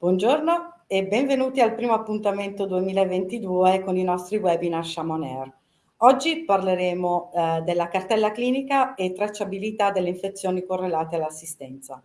Buongiorno e benvenuti al primo appuntamento 2022 con i nostri webinar Shaman. Oggi parleremo eh, della cartella clinica e tracciabilità delle infezioni correlate all'assistenza.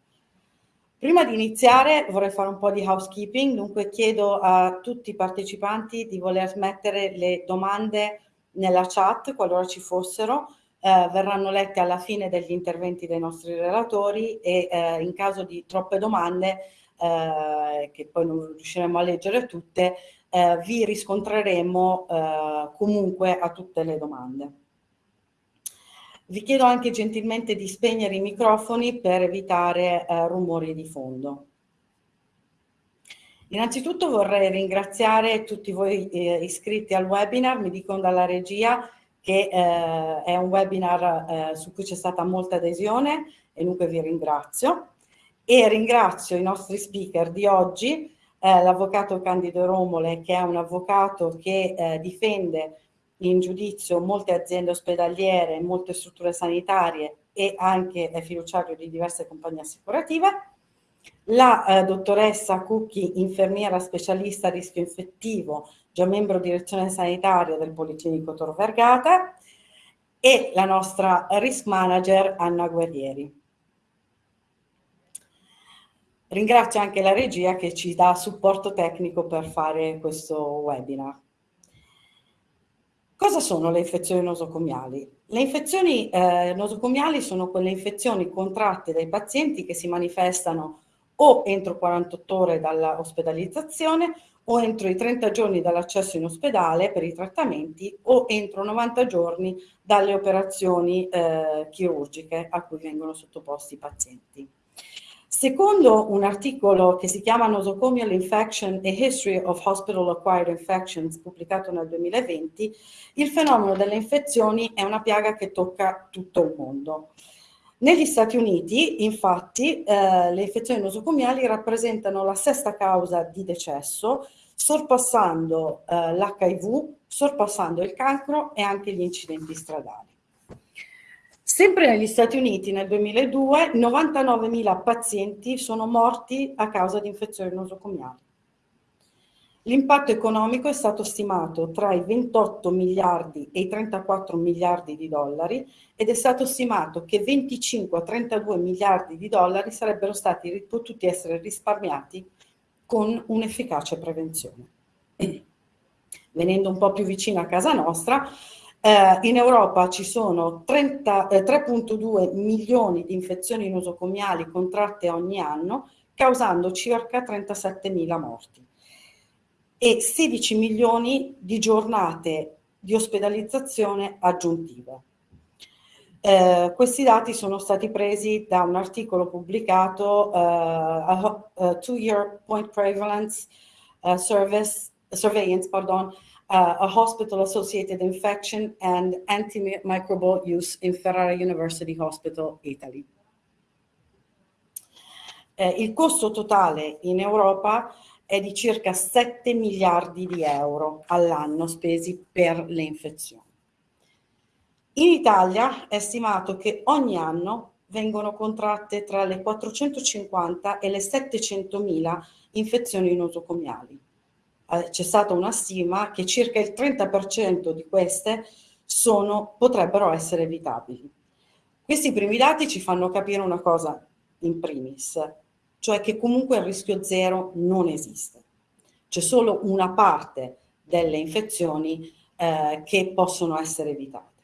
Prima di iniziare vorrei fare un po' di housekeeping, dunque chiedo a tutti i partecipanti di voler mettere le domande nella chat qualora ci fossero, eh, verranno lette alla fine degli interventi dei nostri relatori e eh, in caso di troppe domande eh, che poi non riusciremo a leggere tutte, eh, vi riscontreremo eh, comunque a tutte le domande. Vi chiedo anche gentilmente di spegnere i microfoni per evitare eh, rumori di fondo. Innanzitutto vorrei ringraziare tutti voi eh, iscritti al webinar, mi dicono dalla regia che eh, è un webinar su cui c'è stata molta adesione e dunque vi ringrazio e ringrazio i nostri speaker di oggi, eh, l'avvocato Candido Romole che è un avvocato che eh, difende in giudizio molte aziende ospedaliere, molte strutture sanitarie e anche è fiduciario di diverse compagnie assicurative, la eh, dottoressa Cucchi, infermiera specialista a rischio infettivo, già membro direzione sanitaria del Policlinico Tor Vergata e la nostra risk manager Anna Guerrieri. Ringrazio anche la regia che ci dà supporto tecnico per fare questo webinar. Cosa sono le infezioni nosocomiali? Le infezioni eh, nosocomiali sono quelle infezioni contratte dai pazienti che si manifestano o entro 48 ore dall'ospedalizzazione o entro i 30 giorni dall'accesso in ospedale per i trattamenti o entro 90 giorni dalle operazioni eh, chirurgiche a cui vengono sottoposti i pazienti. Secondo un articolo che si chiama Nosocomial Infection A History of Hospital Acquired Infections, pubblicato nel 2020, il fenomeno delle infezioni è una piaga che tocca tutto il mondo. Negli Stati Uniti, infatti, eh, le infezioni nosocomiali rappresentano la sesta causa di decesso, sorpassando eh, l'HIV, sorpassando il cancro e anche gli incidenti stradali. Sempre negli Stati Uniti nel 2002 99.000 pazienti sono morti a causa di infezioni nosocomiali. L'impatto economico è stato stimato tra i 28 miliardi e i 34 miliardi di dollari ed è stato stimato che 25 a 32 miliardi di dollari sarebbero stati potuti essere risparmiati con un'efficace prevenzione. Venendo un po' più vicino a casa nostra, eh, in Europa ci sono eh, 3.2 milioni di infezioni nosocomiali contratte ogni anno, causando circa 37.000 morti e 16 milioni di giornate di ospedalizzazione aggiuntive. Eh, questi dati sono stati presi da un articolo pubblicato uh, a, a Two-Year Point Prevalence uh, Service, Surveillance pardon, uh, a hospital-associated infection and antimicrobial use in Ferrara University Hospital, Italy. Eh, il costo totale in Europa è di circa 7 miliardi di euro all'anno spesi per le infezioni. In Italia è stimato che ogni anno vengono contratte tra le 450 e le 700 mila infezioni nosocomiali c'è stata una stima che circa il 30% di queste sono, potrebbero essere evitabili. Questi primi dati ci fanno capire una cosa in primis, cioè che comunque il rischio zero non esiste. C'è solo una parte delle infezioni eh, che possono essere evitate.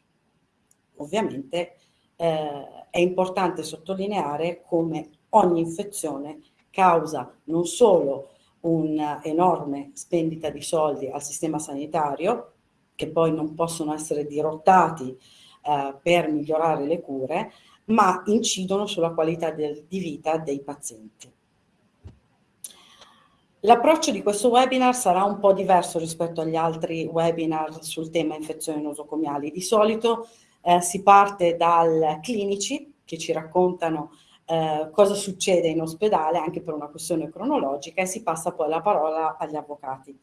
Ovviamente eh, è importante sottolineare come ogni infezione causa non solo un'enorme spendita di soldi al sistema sanitario, che poi non possono essere dirottati eh, per migliorare le cure, ma incidono sulla qualità del, di vita dei pazienti. L'approccio di questo webinar sarà un po' diverso rispetto agli altri webinar sul tema infezioni nosocomiali. Di solito eh, si parte dal clinici che ci raccontano eh, cosa succede in ospedale anche per una questione cronologica e si passa poi la parola agli avvocati.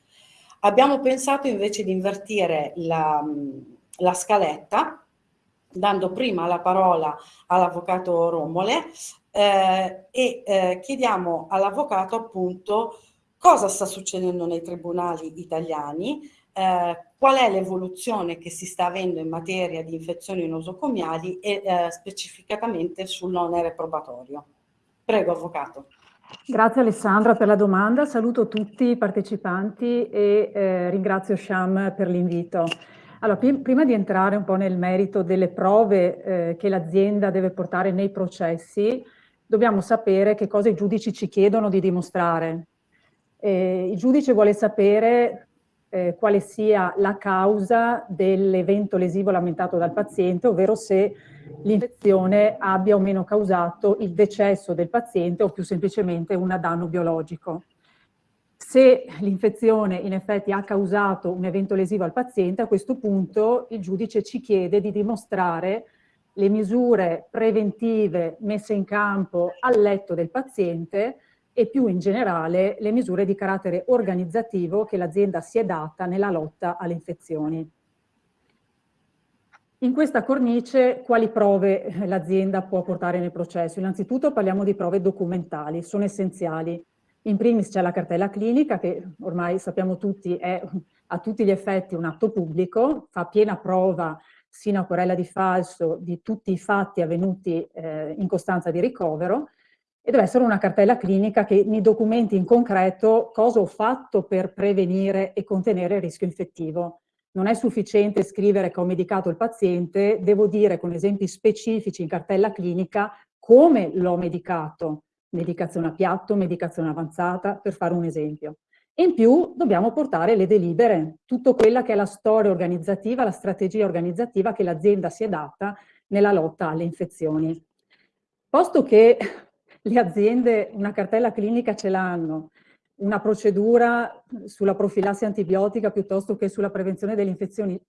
Abbiamo pensato invece di invertire la, la scaletta dando prima la parola all'avvocato Romole eh, e eh, chiediamo all'avvocato appunto cosa sta succedendo nei tribunali italiani, eh, qual è l'evoluzione che si sta avendo in materia di infezioni nosocomiali e eh, specificatamente sull'onere probatorio. Prego, Avvocato. Grazie Alessandra per la domanda, saluto tutti i partecipanti e eh, ringrazio Sham per l'invito. Allora, prima di entrare un po' nel merito delle prove eh, che l'azienda deve portare nei processi, dobbiamo sapere che cosa i giudici ci chiedono di dimostrare. Eh, il giudice vuole sapere eh, quale sia la causa dell'evento lesivo lamentato dal paziente, ovvero se l'infezione abbia o meno causato il decesso del paziente o più semplicemente un danno biologico. Se l'infezione in effetti ha causato un evento lesivo al paziente, a questo punto il giudice ci chiede di dimostrare le misure preventive messe in campo al letto del paziente e più in generale le misure di carattere organizzativo che l'azienda si è data nella lotta alle infezioni. In questa cornice quali prove l'azienda può portare nel processo? Innanzitutto parliamo di prove documentali, sono essenziali. In primis c'è la cartella clinica che ormai sappiamo tutti è a tutti gli effetti un atto pubblico, fa piena prova sino a querela di falso di tutti i fatti avvenuti eh, in costanza di ricovero e deve essere una cartella clinica che mi documenti in concreto cosa ho fatto per prevenire e contenere il rischio infettivo. Non è sufficiente scrivere che ho medicato il paziente, devo dire con esempi specifici in cartella clinica come l'ho medicato, medicazione a piatto, medicazione avanzata, per fare un esempio. In più dobbiamo portare le delibere, tutto quella che è la storia organizzativa, la strategia organizzativa che l'azienda si è data nella lotta alle infezioni. Posto che le aziende una cartella clinica ce l'hanno, una procedura sulla profilassi antibiotica piuttosto che sulla prevenzione delle infezioni.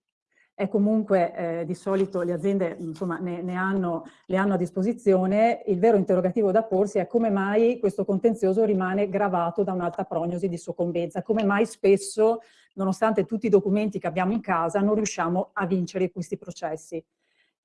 È comunque eh, di solito le aziende insomma, ne, ne hanno, le hanno a disposizione, il vero interrogativo da porsi è come mai questo contenzioso rimane gravato da un'alta prognosi di soccombenza, come mai spesso, nonostante tutti i documenti che abbiamo in casa, non riusciamo a vincere questi processi.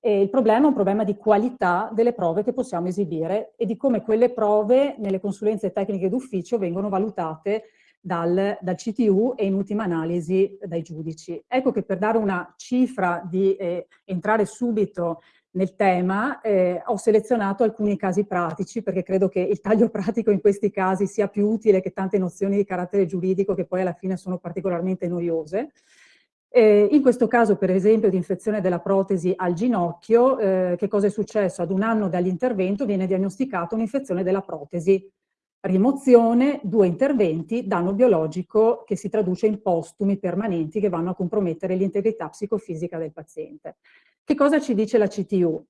E il problema è un problema di qualità delle prove che possiamo esibire e di come quelle prove nelle consulenze tecniche d'ufficio vengono valutate dal, dal, CTU e in ultima analisi dai giudici. Ecco che per dare una cifra di eh, entrare subito nel tema eh, ho selezionato alcuni casi pratici perché credo che il taglio pratico in questi casi sia più utile che tante nozioni di carattere giuridico che poi alla fine sono particolarmente noiose. Eh, in questo caso, per esempio, di infezione della protesi al ginocchio, eh, che cosa è successo? Ad un anno dall'intervento viene diagnosticata un'infezione della protesi. Rimozione, due interventi, danno biologico che si traduce in postumi permanenti che vanno a compromettere l'integrità psicofisica del paziente. Che cosa ci dice la CTU?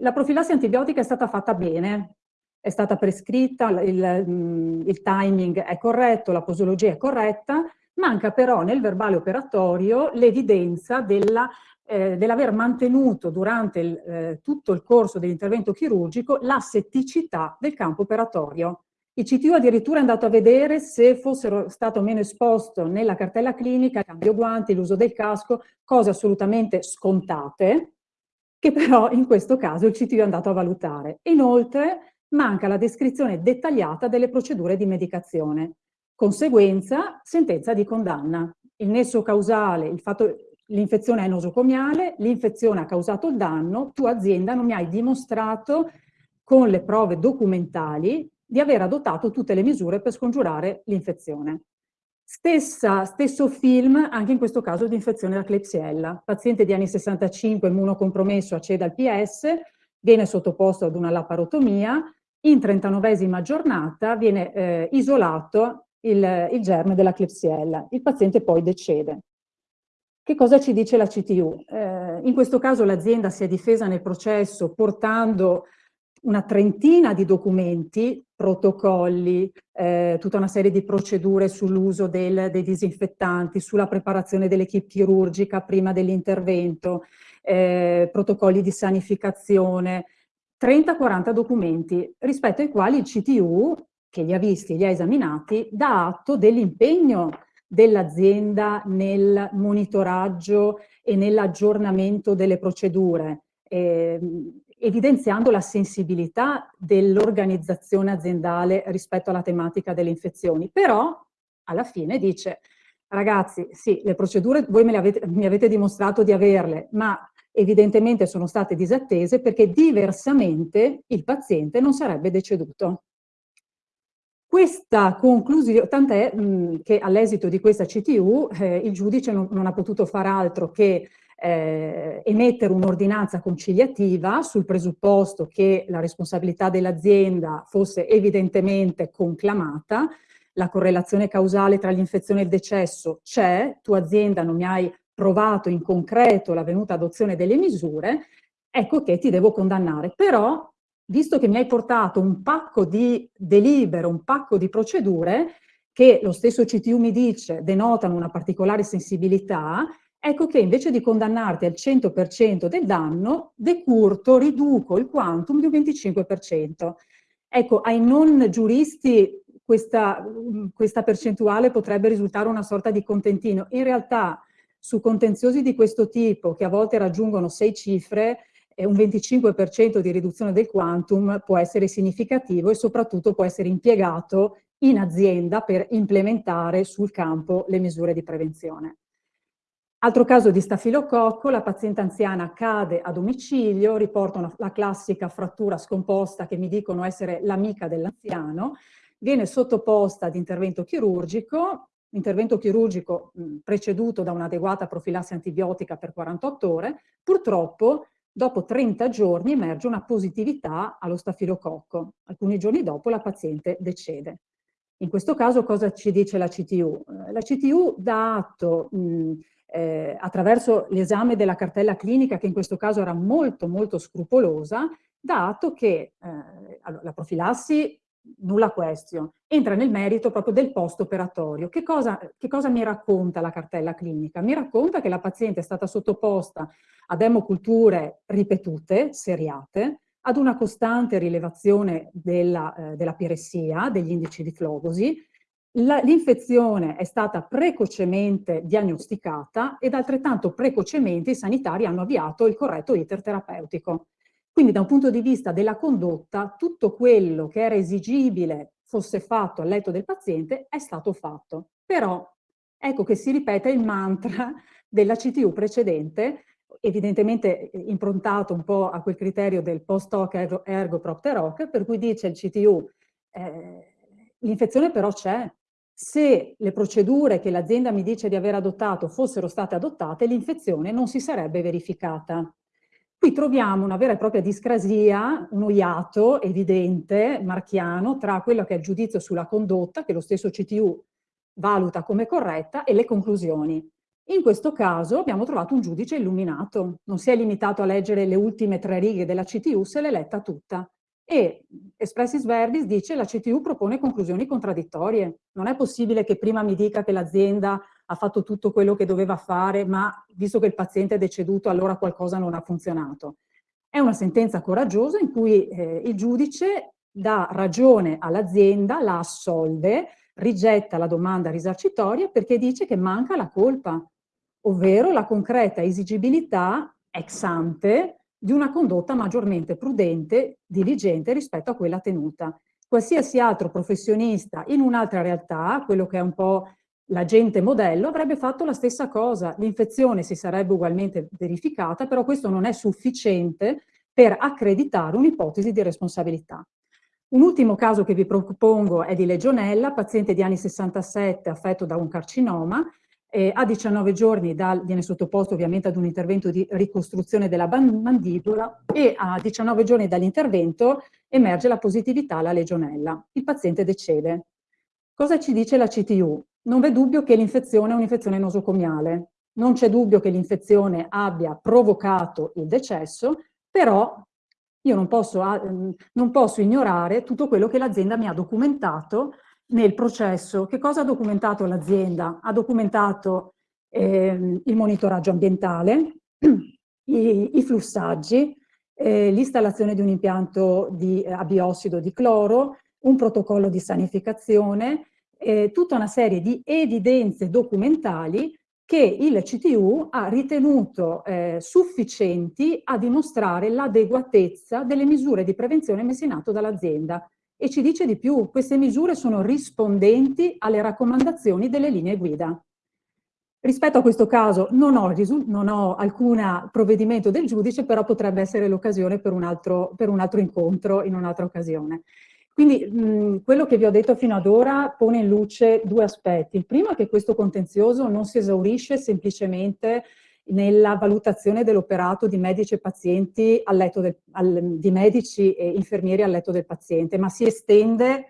La profilassi antibiotica è stata fatta bene, è stata prescritta, il, il timing è corretto, la posologia è corretta, Manca però nel verbale operatorio l'evidenza eh, dell'aver mantenuto durante il, eh, tutto il corso dell'intervento chirurgico la setticità del campo operatorio. Il CTU addirittura è andato a vedere se fossero stato meno esposto nella cartella clinica cambio guanti, l'uso del casco, cose assolutamente scontate, che però in questo caso il CTU è andato a valutare. Inoltre manca la descrizione dettagliata delle procedure di medicazione. Conseguenza, sentenza di condanna. Il nesso causale, l'infezione è nosocomiale, l'infezione ha causato il danno, tu azienda non mi hai dimostrato con le prove documentali di aver adottato tutte le misure per scongiurare l'infezione. stesso film anche in questo caso di infezione da Klebsiella. Paziente di anni 65 immunocompromesso accede al PS, viene sottoposto ad una laparotomia, in 39esima giornata viene eh, isolato il, il germe della Klebsiella. Il paziente poi decede. Che cosa ci dice la CTU? Eh, in questo caso l'azienda si è difesa nel processo portando una trentina di documenti, protocolli, eh, tutta una serie di procedure sull'uso dei disinfettanti, sulla preparazione dell'equipe chirurgica prima dell'intervento, eh, protocolli di sanificazione, 30-40 documenti rispetto ai quali il CTU che li ha visti, li ha esaminati, dà atto dell'impegno dell'azienda nel monitoraggio e nell'aggiornamento delle procedure, eh, evidenziando la sensibilità dell'organizzazione aziendale rispetto alla tematica delle infezioni. Però alla fine dice ragazzi, sì, le procedure voi me le avete, mi avete dimostrato di averle, ma evidentemente sono state disattese perché diversamente il paziente non sarebbe deceduto. Questa conclusione, tant'è che all'esito di questa CTU eh, il giudice non, non, ha potuto far altro che eh, emettere un'ordinanza conciliativa sul presupposto che la responsabilità dell'azienda fosse evidentemente conclamata, la correlazione causale tra l'infezione e il decesso c'è, tu azienda non mi hai provato in concreto la venuta adozione delle misure, ecco che ti devo condannare. Però, visto che mi hai portato un pacco di delibere, un pacco di procedure, che lo stesso CTU mi dice denotano una particolare sensibilità, ecco che invece di condannarti al 100% del danno, decurto, riduco il quantum di un 25%. Ecco, ai non giuristi questa, questa percentuale potrebbe risultare una sorta di contentino. In realtà su contenziosi di questo tipo, che a volte raggiungono sei cifre, un 25% di riduzione del quantum può essere significativo e soprattutto può essere impiegato in azienda per implementare sul campo le misure di prevenzione. Altro caso di stafilococco, la paziente anziana cade a domicilio, riporta una, la classica frattura scomposta che mi dicono essere l'amica dell'anziano, viene sottoposta ad intervento chirurgico, intervento chirurgico mh, preceduto da un'adeguata profilassi antibiotica per 48 ore, purtroppo dopo 30 giorni emerge una positività allo stafilococco. Alcuni giorni dopo la paziente decede. In questo caso cosa ci dice la CTU? Eh, la CTU dà atto mh, eh, attraverso l'esame della cartella clinica, che in questo caso era molto molto scrupolosa, dato che eh, la profilassi nulla question, entra nel merito proprio del post-operatorio. Che che cosa mi racconta la cartella clinica? Mi racconta che la paziente è stata sottoposta ad emoculture ripetute, seriate, ad una costante rilevazione della, eh, della piressia, degli indici di flogosi, L'infezione è stata precocemente diagnosticata ed altrettanto precocemente i sanitari hanno avviato il corretto iter terapeutico. Quindi da un punto di vista della condotta, tutto quello che era esigibile fosse fatto al letto del paziente è stato fatto. Però ecco che si ripete il mantra della CTU precedente, evidentemente improntato un po' a quel criterio del post hoc ergo, ergo propter hoc, per cui dice il CTU eh, l'infezione però c'è, se le procedure che l'azienda mi dice di aver adottato fossero state adottate, l'infezione non si sarebbe verificata. Qui troviamo una vera e propria discrasia, un oiato evidente, marchiano, tra quello che è il giudizio sulla condotta, che lo stesso CTU valuta come corretta, e le conclusioni. In questo caso abbiamo trovato un giudice illuminato, non si è limitato a leggere le ultime tre righe della CTU, se l'è letta tutta e Expressis Verbis dice la CTU propone conclusioni contraddittorie. Non è possibile che prima mi dica che l'azienda ha fatto tutto quello che doveva fare, ma visto che il paziente è deceduto allora qualcosa non ha funzionato. È una sentenza coraggiosa in cui eh, il giudice dà ragione all'azienda, la assolve, rigetta la domanda risarcitoria perché dice che manca la colpa, ovvero la concreta esigibilità ex ante di una condotta maggiormente prudente, diligente rispetto a quella tenuta. Qualsiasi altro professionista in un'altra realtà, quello che è un po' l'agente modello, avrebbe fatto la stessa cosa. L'infezione si sarebbe ugualmente verificata, però questo non è sufficiente per accreditare un'ipotesi di responsabilità. Un ultimo caso che vi propongo è di legionella, paziente di anni 67 affetto da un carcinoma, eh, a 19 giorni dal, viene sottoposto ovviamente ad un intervento di ricostruzione della mandibola e a 19 giorni dall'intervento emerge la positività alla legionella. Il paziente decede. Cosa ci dice la CTU? Non v'è dubbio che l'infezione è un'infezione nosocomiale, non c'è dubbio che l'infezione abbia provocato il decesso, però io non posso, non posso ignorare tutto quello che l'azienda mi ha documentato nel processo. Che cosa ha documentato l'azienda? Ha documentato eh, il monitoraggio ambientale, i, i flussaggi, eh, l'installazione di un impianto di, eh, a biossido di cloro, un protocollo di sanificazione, eh, tutta una serie di evidenze documentali che il CTU ha ritenuto eh, sufficienti a dimostrare l'adeguatezza delle misure di prevenzione messe in atto dall'azienda e ci dice di più, queste misure sono rispondenti alle raccomandazioni delle linee guida. Rispetto a questo caso non ho, non ho alcun provvedimento del giudice, però potrebbe essere l'occasione per, per, un altro incontro in un'altra occasione. Quindi mh, quello che vi ho detto fino ad ora pone in luce due aspetti. Il primo è che questo contenzioso non si esaurisce semplicemente nella valutazione dell'operato di medici e pazienti al letto del, al, di medici e infermieri al letto del paziente, ma si estende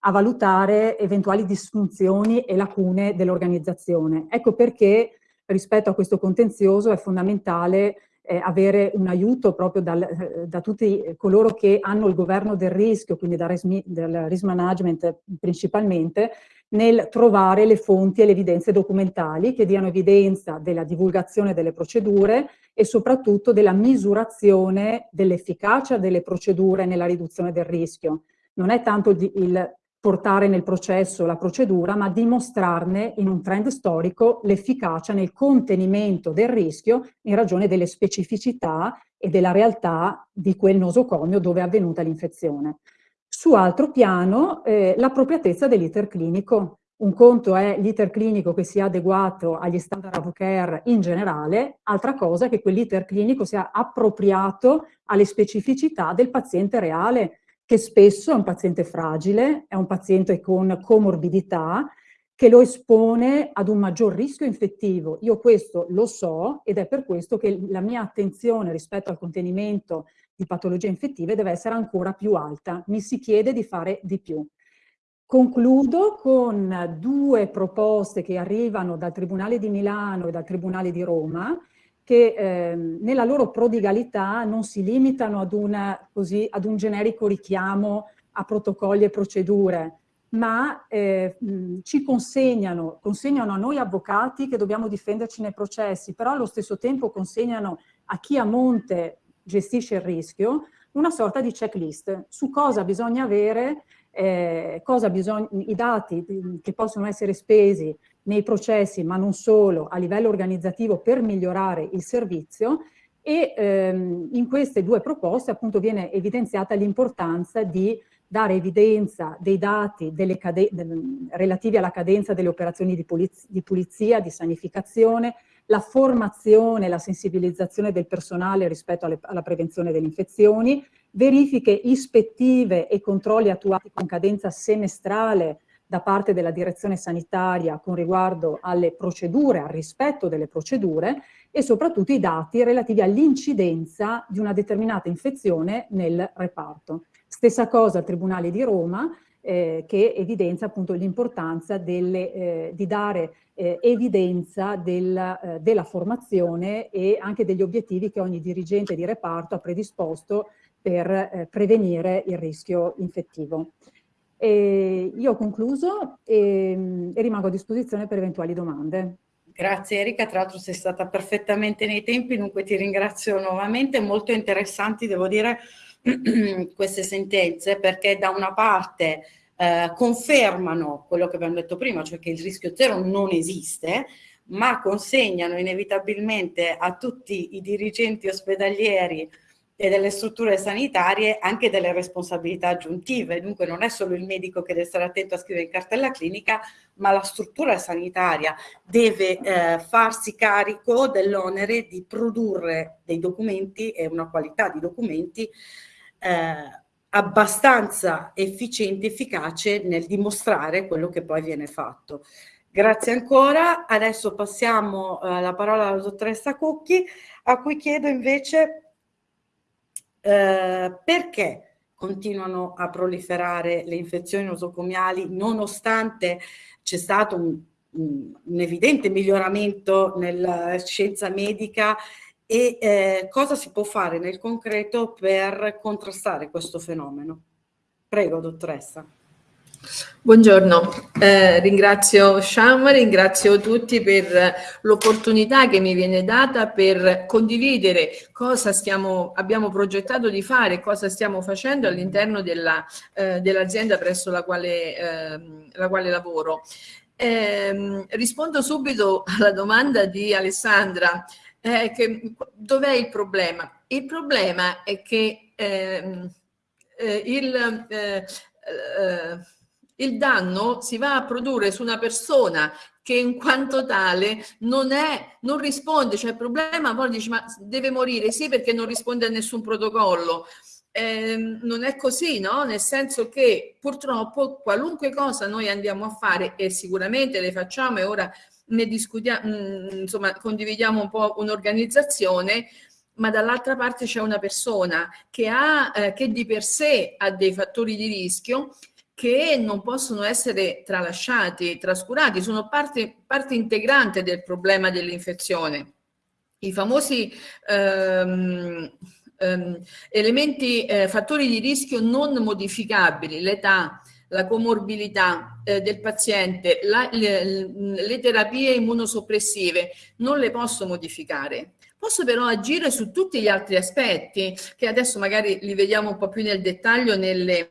a valutare eventuali disfunzioni e lacune dell'organizzazione. Ecco perché rispetto a questo contenzioso è fondamentale eh, avere un aiuto proprio dal, eh, da tutti coloro che hanno il governo del rischio, quindi dal risk, del risk management principalmente, nel trovare le fonti e le evidenze documentali che diano evidenza della divulgazione delle procedure e soprattutto della misurazione dell'efficacia delle procedure nella riduzione del rischio. Non è tanto il portare nel processo la procedura, ma dimostrarne in un trend storico l'efficacia nel contenimento del rischio in ragione delle specificità e della realtà di quel nosocomio dove è avvenuta l'infezione. Su altro piano, eh, l'appropriatezza dell'iter clinico. Un conto è l'iter clinico che sia adeguato agli standard of care in generale, altra cosa è che quell'iter clinico sia appropriato alle specificità del paziente reale, che spesso è un paziente fragile, è un paziente con comorbidità, che lo espone ad un maggior rischio infettivo. Io questo lo so ed è per questo che la mia attenzione rispetto al contenimento di patologie infettive deve essere ancora più alta. Mi si chiede di fare di più. Concludo con due proposte che arrivano dal Tribunale di Milano e dal Tribunale di Roma, che eh, nella loro prodigalità non si limitano ad, una, così, ad, un generico richiamo a protocolli e procedure, ma eh, ci consegnano, consegnano a noi avvocati che dobbiamo difenderci nei processi, però allo stesso tempo consegnano a chi a monte gestisce il rischio una sorta di checklist su cosa bisogna avere, eh, cosa bisogna, i dati che possono essere spesi nei processi, ma non solo, a livello organizzativo per migliorare il servizio e ehm, in queste due proposte appunto viene evidenziata l'importanza di dare evidenza dei dati del, relativi alla cadenza delle operazioni di pulizia, di, pulizia, di sanificazione, la formazione, la sensibilizzazione del personale rispetto alle, alla prevenzione delle infezioni, verifiche ispettive e controlli attuati con cadenza semestrale da parte della direzione sanitaria con riguardo alle procedure, al rispetto delle procedure e soprattutto i dati relativi all'incidenza di una determinata infezione nel reparto. Stessa cosa al Tribunale di Roma, eh, che evidenzia appunto l'importanza eh, di dare eh, evidenza del, eh, della formazione e anche degli obiettivi che ogni dirigente di reparto ha predisposto per eh, prevenire il rischio infettivo. E io ho concluso e, e rimango a disposizione per eventuali domande. Grazie Erika, tra l'altro sei stata perfettamente nei tempi, dunque ti ringrazio nuovamente, molto interessanti devo dire queste sentenze perché da una parte eh, confermano quello che abbiamo detto prima, cioè che il rischio zero non esiste, ma consegnano inevitabilmente a tutti i dirigenti ospedalieri e delle strutture sanitarie anche delle responsabilità aggiuntive, dunque non è solo il medico che deve stare attento a scrivere in cartella clinica, ma la struttura sanitaria deve eh, farsi carico dell'onere di produrre dei documenti e una qualità di documenti eh, abbastanza efficiente, efficace nel dimostrare quello che poi viene fatto. Grazie ancora, adesso passiamo eh, la parola alla dottoressa Cucchi, a cui chiedo invece eh, perché continuano a proliferare le infezioni nosocomiali nonostante c'è stato un, un, evidente miglioramento nella scienza medica e eh, cosa si può fare nel concreto per contrastare questo fenomeno? Prego, dottoressa. Buongiorno, eh, ringrazio Sham, ringrazio tutti per l'opportunità che mi viene data per condividere cosa stiamo, abbiamo progettato di fare, cosa stiamo facendo all'interno dell'azienda eh, dell presso la quale, eh, la quale lavoro. Ehm, rispondo subito alla domanda di Alessandra, eh, dov'è il problema? Il problema è che ehm, eh, il, eh, eh, il danno si va a produrre su una persona che in quanto tale non, è, non risponde, cioè il problema poi dice ma deve morire, sì perché non risponde a nessun protocollo, eh, non è così, no? Nel senso che purtroppo qualunque cosa noi andiamo a fare e sicuramente le facciamo e ora ne discutiamo, mm, insomma condividiamo un po' un'organizzazione, ma dall'altra parte c'è una persona che, ha, eh, che di per sé ha dei fattori di rischio che non possono essere tralasciati, trascurati, sono parte, parte integrante del problema dell'infezione. I famosi ehm, ehm, elementi, eh, fattori di rischio non modificabili, l'età, la comorbilità eh, del paziente, la, le, le terapie immunosoppressive, non le posso modificare. Posso però agire su tutti gli altri aspetti, che adesso magari li vediamo un po' più nel dettaglio nelle,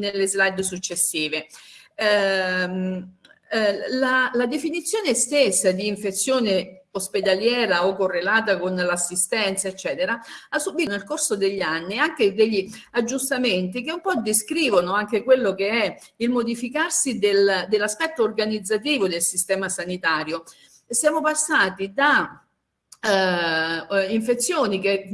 nelle slide successive. Eh, eh, la, la definizione stessa di infezione ospedaliera o correlata con l'assistenza, eccetera, ha subito nel corso degli anni anche degli aggiustamenti che un po' descrivono anche quello che è il modificarsi del, dell'aspetto organizzativo del sistema sanitario. Siamo passati da eh, eh, infezioni che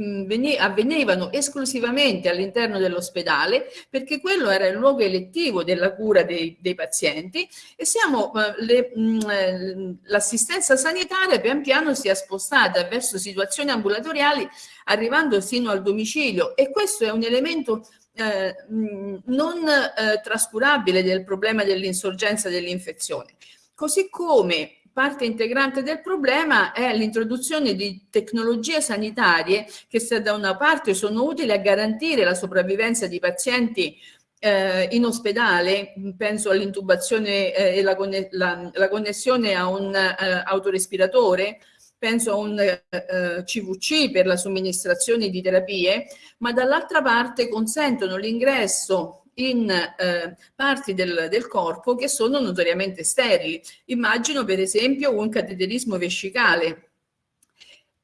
avvenivano esclusivamente all'interno dell'ospedale perché quello era il luogo elettivo della cura dei, dei pazienti e eh, eh, l'assistenza sanitaria pian piano si è spostata verso situazioni ambulatoriali arrivando fino al domicilio e questo è un elemento eh, non eh, trascurabile del problema dell'insorgenza dell'infezione. Così come parte integrante del problema è l'introduzione di tecnologie sanitarie che se da una parte sono utili a garantire la sopravvivenza di pazienti eh, in ospedale, penso all'intubazione eh, e la, la, la, connessione a un eh, autorespiratore, penso a un eh, CVC per la somministrazione di terapie, ma dall'altra parte consentono l'ingresso in eh, parti del, del, corpo che sono notoriamente sterili. Immagino per esempio un cateterismo vescicale.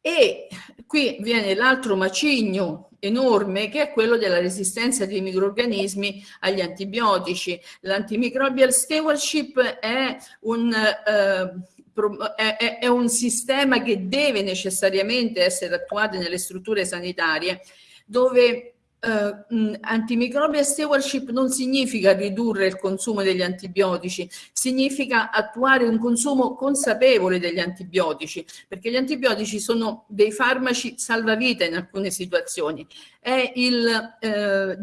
E qui viene l'altro macigno enorme che è quello della resistenza dei microorganismi agli antibiotici. L'antimicrobial stewardship è un, eh, è, un sistema che deve necessariamente essere attuato nelle strutture sanitarie dove Uh, antimicrobial stewardship non significa ridurre il consumo degli antibiotici, significa attuare un consumo consapevole degli antibiotici, perché gli antibiotici sono dei farmaci salvavita in alcune situazioni. È, uh,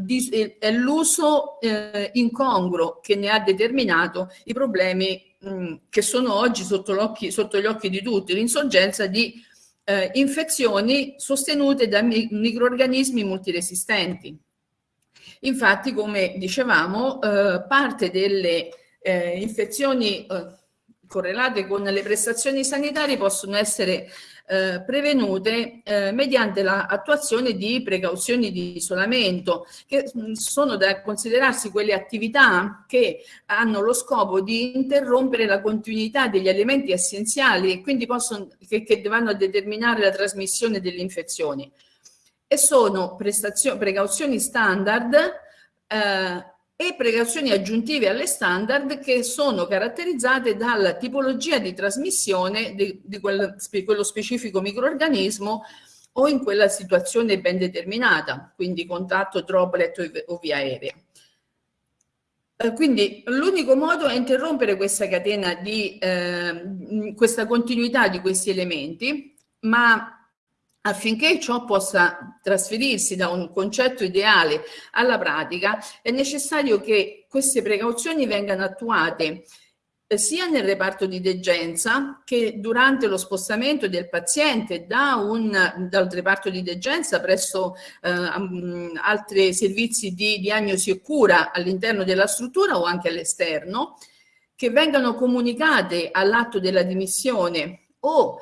l'uso uh, incongruo che ne ha determinato i problemi mh, che sono oggi sotto, sotto gli occhi di tutti, l'insorgenza di eh, infezioni sostenute da mi microorganismi multiresistenti. Infatti, come dicevamo, eh, parte delle eh, infezioni eh, correlate con le prestazioni sanitarie possono essere eh, prevenute eh, mediante l'attuazione di precauzioni di isolamento, che mm, sono da considerarsi quelle attività che hanno lo scopo di interrompere la continuità degli elementi essenziali e quindi possono, che, che vanno a determinare la trasmissione delle infezioni. E sono precauzioni standard eh, e precauzioni aggiuntive alle standard che sono caratterizzate dalla tipologia di trasmissione di, di quel, quello specifico microorganismo o in quella situazione ben determinata, quindi contatto, droplet o via aerea. Eh, quindi l'unico modo è interrompere questa catena di eh, questa continuità di questi elementi, ma Affinché ciò possa trasferirsi da un concetto ideale alla pratica, è necessario che queste precauzioni vengano attuate eh, sia nel reparto di degenza che durante lo spostamento del paziente da un, dal reparto di degenza presso eh, altri servizi di diagnosi e cura all'interno della struttura o anche all'esterno, che vengano comunicate all'atto della dimissione o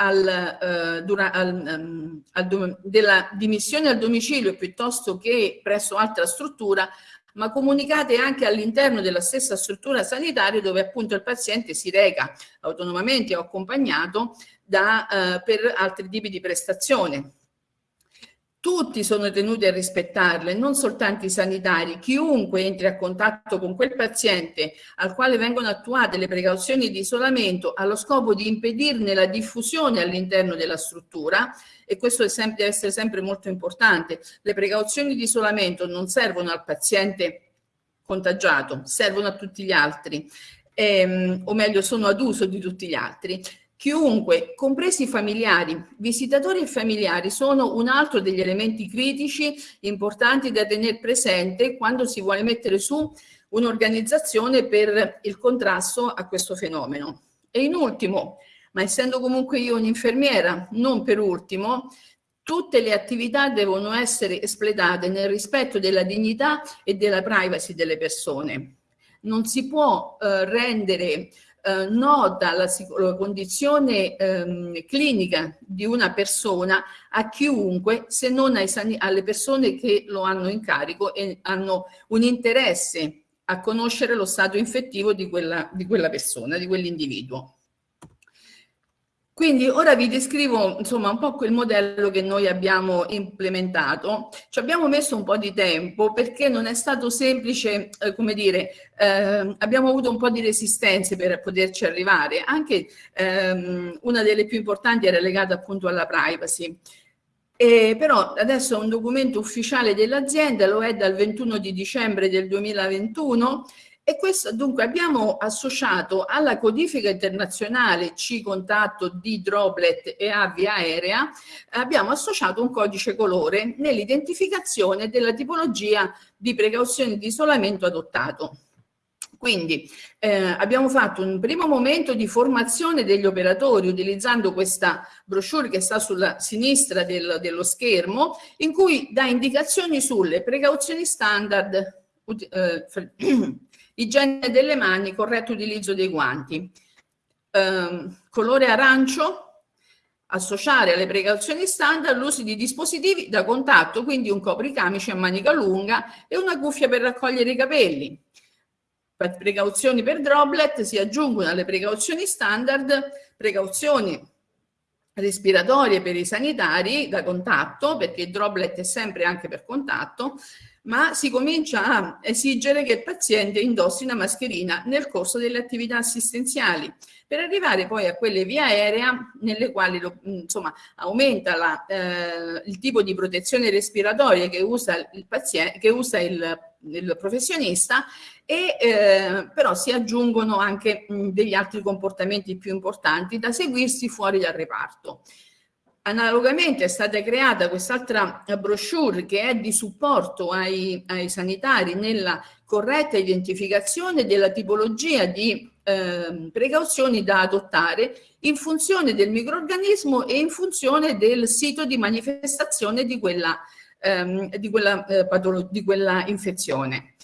al, uh, dura, al, um, al della dimissione al domicilio piuttosto che presso altra struttura, ma comunicate anche all'interno della stessa struttura sanitaria dove appunto il paziente si reca autonomamente o accompagnato da, uh, per altri tipi di prestazione. Tutti sono tenuti a rispettarle, non soltanto i sanitari, chiunque entri a contatto con quel paziente al quale vengono attuate le precauzioni di isolamento allo scopo di impedirne la diffusione all'interno della struttura e questo sempre, deve essere sempre molto importante. Le precauzioni di isolamento non servono al paziente contagiato, servono a tutti gli altri, ehm, o meglio sono ad uso di tutti gli altri. Chiunque, compresi i familiari, visitatori e familiari, sono un altro degli elementi critici importanti da tenere presente quando si vuole mettere su un'organizzazione per il contrasto a questo fenomeno. E in ultimo, ma essendo comunque io un'infermiera, non per ultimo, tutte le attività devono essere espletate nel rispetto della dignità e della privacy delle persone. Non si può eh, rendere eh, nota la, la condizione ehm, clinica di una persona a chiunque se non ai, alle persone che lo hanno in carico e hanno un interesse a conoscere lo stato infettivo di quella, di quella persona, di quell'individuo. Quindi ora vi descrivo insomma un po' quel modello che noi abbiamo implementato. Ci abbiamo messo un po' di tempo perché non è stato semplice, eh, come dire, eh, abbiamo avuto un po' di resistenze per poterci arrivare. Anche ehm, una delle più importanti era legata appunto alla privacy. E però adesso è un documento ufficiale dell'azienda, lo è dal 21 di dicembre del 2021 e questo dunque abbiamo associato alla codifica internazionale C-contatto di droplet e A via aerea, abbiamo associato un codice colore nell'identificazione della tipologia di precauzione di isolamento adottato. Quindi eh, abbiamo fatto un primo momento di formazione degli operatori utilizzando questa brochure che sta sulla sinistra del, dello schermo in cui dà indicazioni sulle precauzioni standard eh, Igiene delle mani, corretto utilizzo dei guanti. Eh, colore arancio, associare alle precauzioni standard l'uso di dispositivi da contatto, quindi un copricamice a manica lunga e una cuffia per raccogliere i capelli. Precauzioni per droplet si aggiungono alle precauzioni standard precauzioni respiratorie per i sanitari da contatto, perché il droplet è sempre anche per contatto, ma si comincia a esigere che il paziente indossi una mascherina nel corso delle attività assistenziali, per arrivare poi a quelle via aerea nelle quali lo, insomma, aumenta la, eh, il tipo di protezione respiratoria che usa il, paziente, che usa il, il professionista e eh, però si aggiungono anche mh, degli altri comportamenti più importanti da seguirsi fuori dal reparto. Analogamente è stata creata quest'altra brochure che è di supporto ai, ai, sanitari nella corretta identificazione della tipologia di eh, precauzioni da adottare in funzione del microorganismo e in funzione del sito di manifestazione di quella, ehm, di quella, eh, di quella infezione.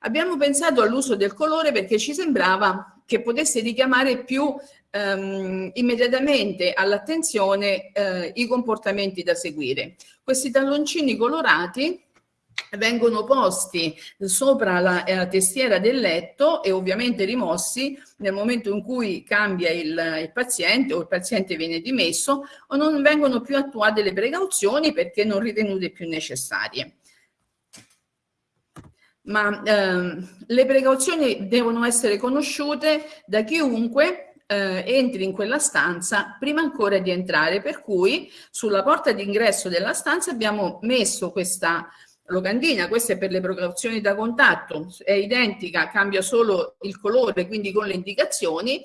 Abbiamo pensato all'uso del colore perché ci sembrava che potesse richiamare più ehm, immediatamente all'attenzione eh, i comportamenti da seguire. Questi talloncini colorati vengono posti sopra la, la, testiera del letto e ovviamente rimossi nel momento in cui cambia il, il, paziente o il paziente viene dimesso o non vengono più attuate le precauzioni perché non ritenute più necessarie. Ma ehm, le precauzioni devono essere conosciute da chiunque eh, entri in quella stanza prima ancora di entrare, per cui sulla porta d'ingresso della stanza abbiamo messo questa locandina, questa è per le precauzioni da contatto, è identica, cambia solo il colore, quindi con le indicazioni,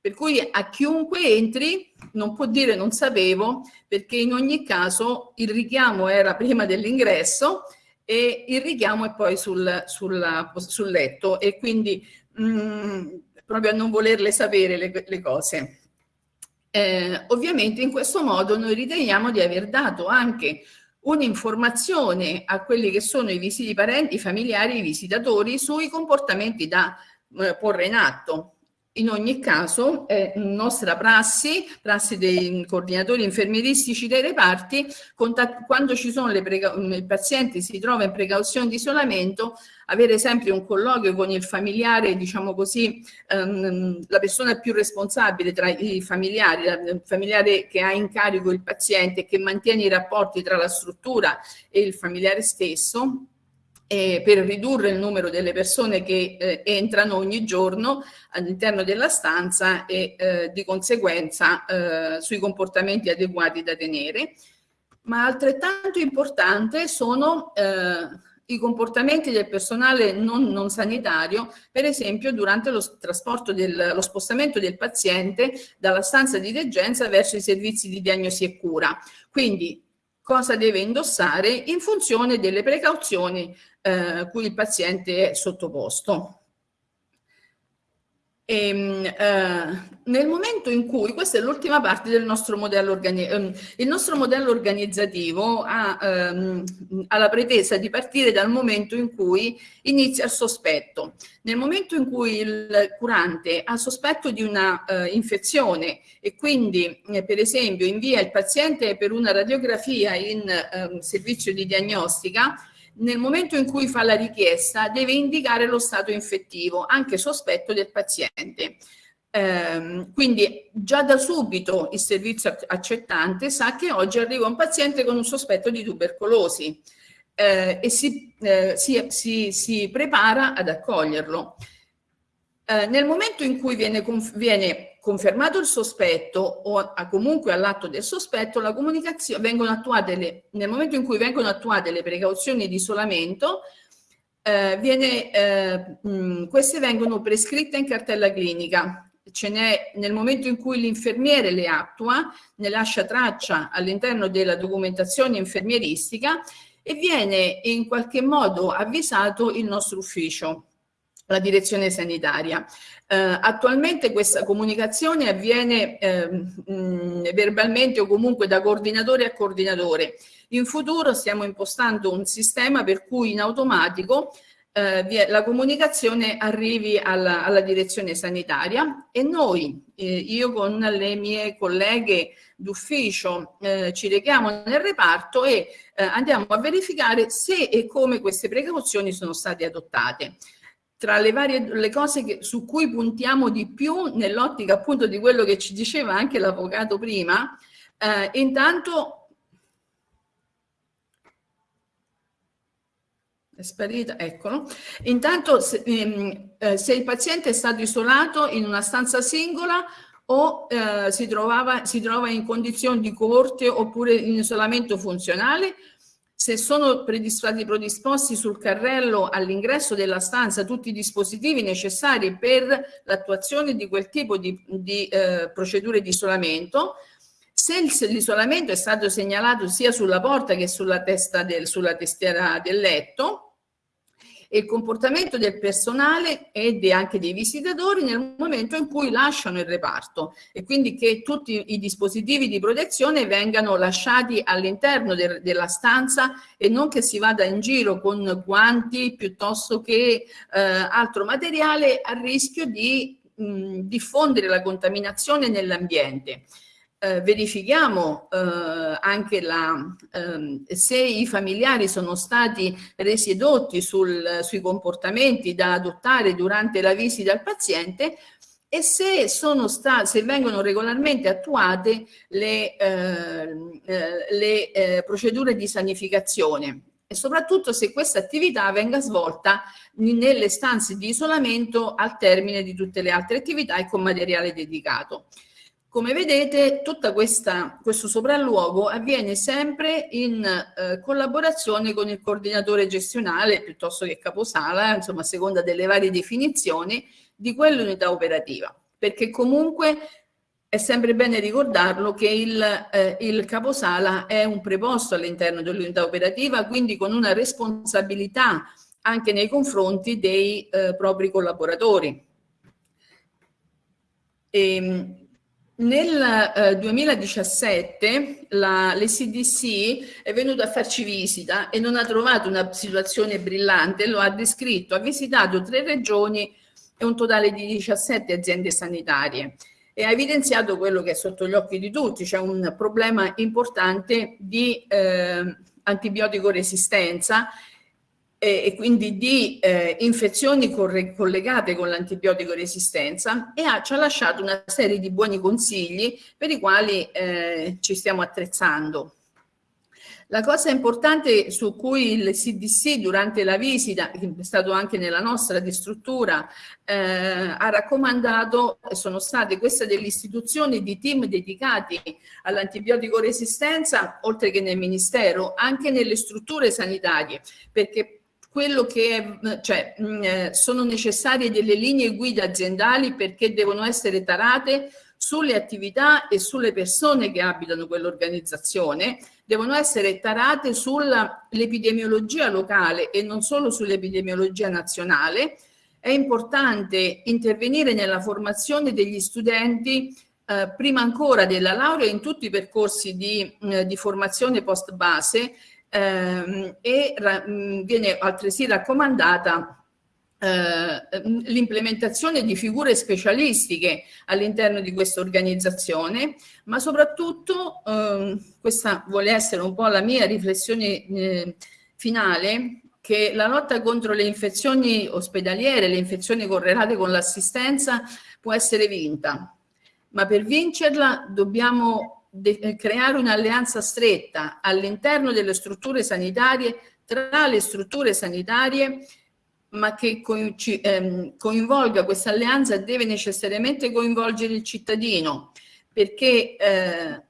per cui a chiunque entri non può dire non sapevo, perché in ogni caso il richiamo era prima dell'ingresso e il richiamo è poi sul, sul, sul letto. E quindi mh, mm, proprio a non volerle sapere le, le cose. Eh, ovviamente in questo modo noi riteniamo di aver dato anche un'informazione a quelli che sono i visiti parenti, i familiari, i visitatori sui comportamenti da eh, porre in atto. In ogni caso è nostra prassi, prassi dei coordinatori infermieristici dei reparti, quando ci sono le il paziente si trova in precauzione di isolamento, avere sempre un colloquio con il familiare, diciamo così, ehm, la persona più responsabile tra i familiari, il familiare che ha in carico il paziente, che mantiene i rapporti tra la struttura e il familiare stesso, eh, per ridurre il numero delle persone che eh, entrano ogni giorno all'interno della stanza e eh, di conseguenza eh, sui comportamenti adeguati da tenere. Ma altrettanto importante sono eh, i comportamenti del personale non, non, sanitario, per esempio durante lo trasporto del, lo spostamento del paziente dalla stanza di degenza verso i servizi di diagnosi e cura. Quindi cosa deve indossare in funzione delle precauzioni eh, cui il paziente è sottoposto. E, ehm, eh, nel momento in cui, questa è l'ultima parte del nostro modello organizzativo, ehm, il nostro modello organizzativo ha, ehm, ha, la pretesa di partire dal momento in cui inizia il sospetto. Nel momento in cui il curante ha sospetto di una eh, infezione e quindi eh, per esempio invia il paziente per una radiografia in ehm, servizio di diagnostica, nel momento in cui fa la richiesta deve indicare lo stato infettivo, anche sospetto del paziente. Eh, quindi già da subito il servizio accettante sa che oggi arriva un paziente con un sospetto di tubercolosi eh, e si, eh, si, si, si, prepara ad accoglierlo. Eh, nel momento in cui viene, viene confermato il sospetto o comunque all'atto del sospetto, la comunicazione vengono attuate le, nel momento in cui vengono attuate le precauzioni di isolamento, eh, viene, eh, mh, queste vengono prescritte in cartella clinica. Ce n'è nel momento in cui l'infermiere le attua, ne lascia traccia all'interno della documentazione infermieristica e viene in qualche modo avvisato il nostro ufficio la direzione sanitaria. Eh, attualmente questa comunicazione avviene eh, mh, verbalmente o comunque da coordinatore a coordinatore. In futuro stiamo impostando un sistema per cui in automatico eh, la comunicazione arrivi alla, alla direzione sanitaria e noi, eh, io con le mie colleghe d'ufficio, eh, ci rechiamo nel reparto e eh, andiamo a verificare se e come queste precauzioni sono state adottate tra le varie le cose che, su cui puntiamo di più nell'ottica appunto di quello che ci diceva anche l'avvocato prima, eh, intanto è sparita, eccolo, intanto se, ehm, eh, se, il paziente è stato isolato in una stanza singola o eh, si, trovava, si trova in condizioni di coorte oppure in isolamento funzionale se sono stati predisposti sul carrello all'ingresso della stanza tutti i dispositivi necessari per l'attuazione di quel tipo di, di eh, procedure di isolamento, se l'isolamento è stato segnalato sia sulla porta che sulla, del, sulla testiera del letto, e il comportamento del personale e anche dei visitatori nel momento in cui lasciano il reparto. E quindi che tutti i dispositivi di protezione vengano lasciati all'interno de della stanza e non che si vada in giro con guanti piuttosto che eh, altro materiale a rischio di mh, diffondere la contaminazione nell'ambiente eh, verifichiamo eh, anche la, ehm, se i familiari sono stati resi edotti sul, sui comportamenti da adottare durante la visita al paziente e se, sono se vengono regolarmente attuate le, ehm, eh, le eh, procedure di sanificazione e soprattutto se questa attività venga svolta nelle stanze di isolamento al termine di tutte le altre attività e con materiale dedicato. Come vedete, tutto questo sopralluogo avviene sempre in eh, collaborazione con il coordinatore gestionale piuttosto che caposala, insomma a seconda delle varie definizioni di quell'unità operativa, perché comunque è sempre bene ricordarlo che il, eh, il caposala è un preposto all'interno dell'unità operativa, quindi con una responsabilità anche nei confronti dei eh, propri collaboratori. E, ehm, nel eh, 2017 la, l'ECDC è venuta a farci visita e non ha trovato una situazione brillante, lo ha descritto, ha visitato tre regioni e un totale di 17 aziende sanitarie e ha evidenziato quello che è sotto gli occhi di tutti, c'è un problema importante di eh, antibiotico resistenza eh, e quindi di eh, infezioni collegate con l'antibiotico resistenza e ha, ci ha lasciato una serie di buoni consigli per i quali eh, ci stiamo attrezzando. La cosa importante su cui il CDC durante la visita, che è stato anche nella nostra di struttura, eh, ha raccomandato sono state queste delle istituzioni di team dedicati all'antibiotico resistenza, oltre che nel Ministero, anche nelle strutture sanitarie, perché quello che cioè, mh, eh, sono necessarie delle linee guida aziendali perché devono essere tarate sulle attività e sulle persone che abitano quell'organizzazione, devono essere tarate sull'epidemiologia locale e non solo sull'epidemiologia nazionale. È importante intervenire nella formazione degli studenti eh, prima ancora della laurea in tutti i percorsi di, eh, di formazione post base ehm, e mh, viene altresì raccomandata eh, l'implementazione di figure specialistiche all'interno di questa organizzazione, ma soprattutto eh, questa vuole essere un po' la mia riflessione eh, finale, che la lotta contro le infezioni ospedaliere, le infezioni correlate con l'assistenza può essere vinta, ma per vincerla dobbiamo creare un'alleanza stretta all'interno delle strutture sanitarie, tra le strutture sanitarie, ma che ehm, coinvolga questa alleanza deve necessariamente coinvolgere il cittadino, perché eh,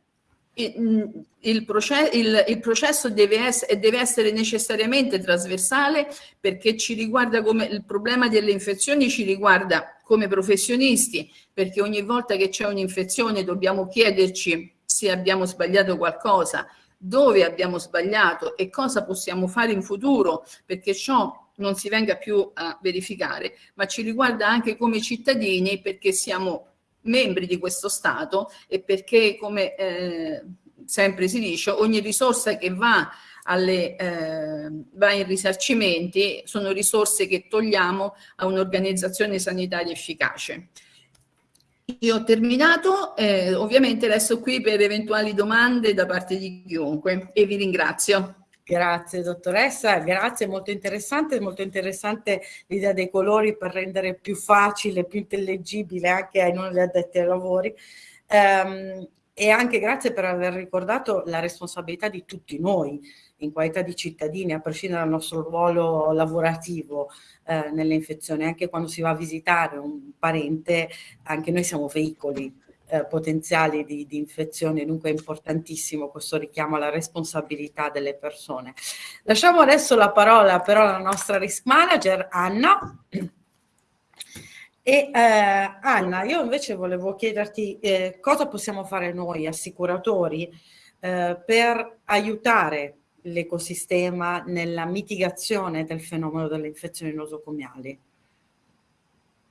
il, il, processo, il, il, processo deve, essere, deve essere necessariamente trasversale perché ci riguarda come il problema delle infezioni ci riguarda come professionisti, perché ogni volta che c'è un'infezione dobbiamo chiederci se abbiamo sbagliato qualcosa, dove abbiamo sbagliato e cosa possiamo fare in futuro perché ciò non si venga più a verificare, ma ci riguarda anche come cittadini perché siamo membri di questo Stato e perché, come eh, sempre si dice, ogni risorsa che va, alle, eh, va in risarcimenti sono risorse che togliamo a un'organizzazione sanitaria efficace. Io ho terminato, eh, ovviamente resto qui per eventuali domande da parte di chiunque e vi ringrazio. Grazie dottoressa, grazie, molto interessante, molto interessante l'idea dei colori per rendere più facile, più intellegibile anche ai non addetti ai lavori. Um, e anche grazie per aver ricordato la responsabilità di tutti noi in qualità di cittadini, a prescindere dal nostro ruolo lavorativo eh, nelle infezioni, anche quando si va a visitare un parente, anche noi siamo veicoli eh, potenziali di, di infezioni, dunque è importantissimo questo richiamo alla responsabilità delle persone. Lasciamo adesso la parola però alla nostra risk manager Anna. E eh, Anna, io invece volevo chiederti eh, cosa possiamo fare noi assicuratori eh, per aiutare l'ecosistema nella mitigazione del fenomeno delle infezioni nosocomiali.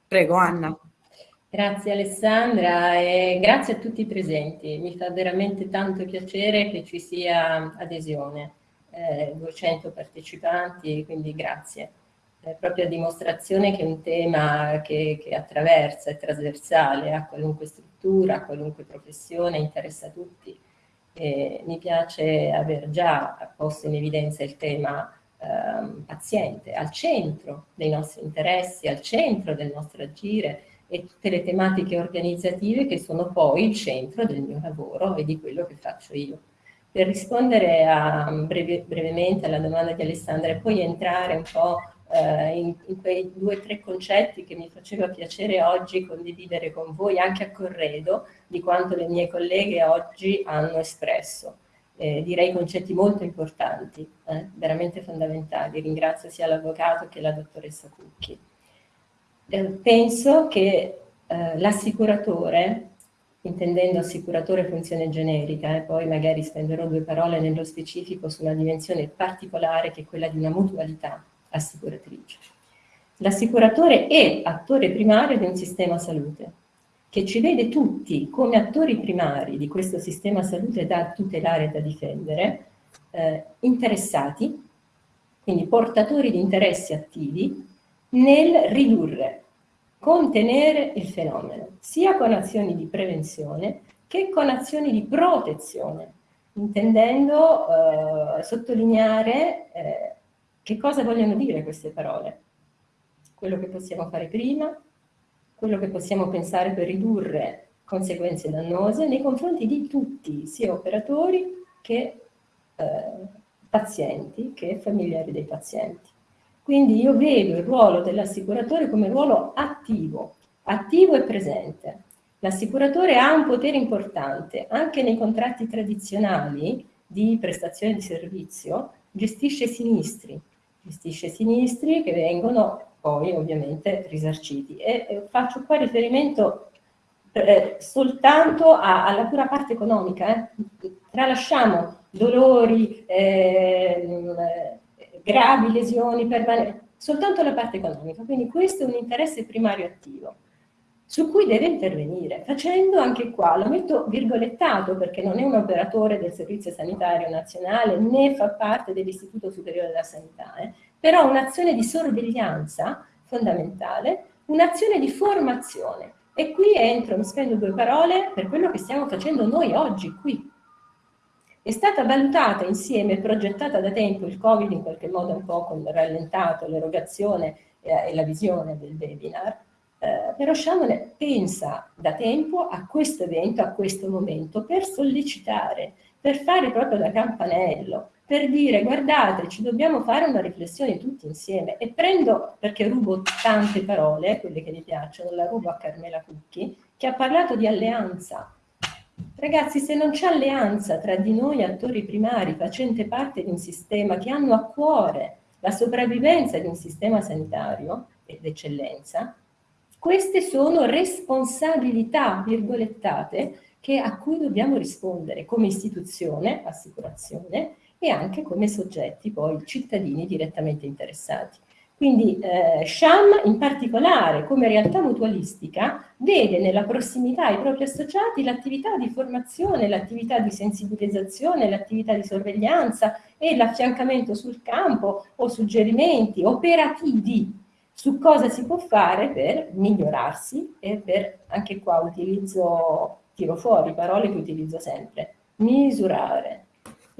Prego Anna. Grazie Alessandra e grazie a tutti i presenti. Mi fa veramente tanto piacere che ci sia adesione, eh, 200 partecipanti, quindi grazie. È proprio a dimostrazione che è un tema che, che attraversa, è trasversale a qualunque struttura, a qualunque professione, interessa a tutti. E mi piace aver già posto in evidenza il tema eh, paziente al centro dei nostri interessi, al centro del nostro agire, e tutte le tematiche organizzative che sono poi il centro del mio lavoro e di quello che faccio io. Per rispondere a, breve, brevemente alla domanda di Alessandra e poi entrare un po' eh, in, in, quei due o tre concetti che mi faceva piacere oggi condividere con voi, anche a corredo di quanto le mie colleghe oggi hanno espresso. Eh, direi concetti molto importanti, eh, veramente fondamentali. Ringrazio sia l'avvocato che la dottoressa Cucchi. Eh, penso che eh, l'assicuratore, intendendo assicuratore funzione generica, e poi magari spenderò due parole nello specifico su una dimensione particolare che è quella di una mutualità assicuratrice. L'assicuratore è attore primario di un sistema salute, che ci vede tutti come attori primari di questo sistema salute da tutelare e da difendere, eh, interessati, quindi portatori di interessi attivi, nel ridurre contenere il fenomeno, sia con azioni di prevenzione che con azioni di protezione, intendendo eh, sottolineare eh, che cosa vogliono dire queste parole. Quello che possiamo fare prima, quello che possiamo pensare per ridurre conseguenze dannose nei confronti di tutti, sia operatori che eh, pazienti, che familiari dei pazienti. Quindi io vedo il ruolo dell'assicuratore come ruolo attivo, attivo e presente. L'assicuratore ha un potere importante, anche nei contratti tradizionali di prestazione di servizio, gestisce sinistri, gestisce sinistri che vengono poi ovviamente risarciti. E faccio qua riferimento eh, soltanto a, alla pura parte economica, eh. tralasciamo dolori, eh, gravi lesioni permanenti, soltanto la parte economica. Quindi questo è un interesse primario attivo su cui deve intervenire, facendo anche qua, lo metto virgolettato perché non è un operatore del Servizio Sanitario Nazionale né fa parte dell'Istituto Superiore della Sanità, eh, però un'azione di sorveglianza fondamentale, un'azione di formazione. E qui entro, mi spendo due parole, per quello che stiamo facendo noi oggi qui, è stata valutata insieme progettata da tempo, il Covid in qualche modo un po' rallentato l'erogazione eh, e la visione del webinar, eh, però Shamone pensa da tempo a questo evento, a questo momento, per sollecitare, per fare proprio da campanello, per dire guardate ci dobbiamo fare una riflessione tutti insieme e prendo, perché rubo tante parole, quelle che mi piacciono, la rubo a Carmela Cucchi, che ha parlato di alleanza, Ragazzi, se non c'è alleanza tra di noi attori primari facenti parte di un sistema che hanno a cuore la sopravvivenza di un sistema sanitario ed eccellenza, queste sono responsabilità, virgolettate, che, a cui dobbiamo rispondere come istituzione, assicurazione, e anche come soggetti, poi cittadini direttamente interessati. Quindi eh, Sham in particolare come realtà mutualistica vede nella prossimità ai propri associati l'attività di formazione, l'attività di sensibilizzazione, l'attività di sorveglianza e l'affiancamento sul campo o suggerimenti operativi su cosa si può fare per migliorarsi e per, anche qua utilizzo, tiro fuori parole che utilizzo sempre, misurare.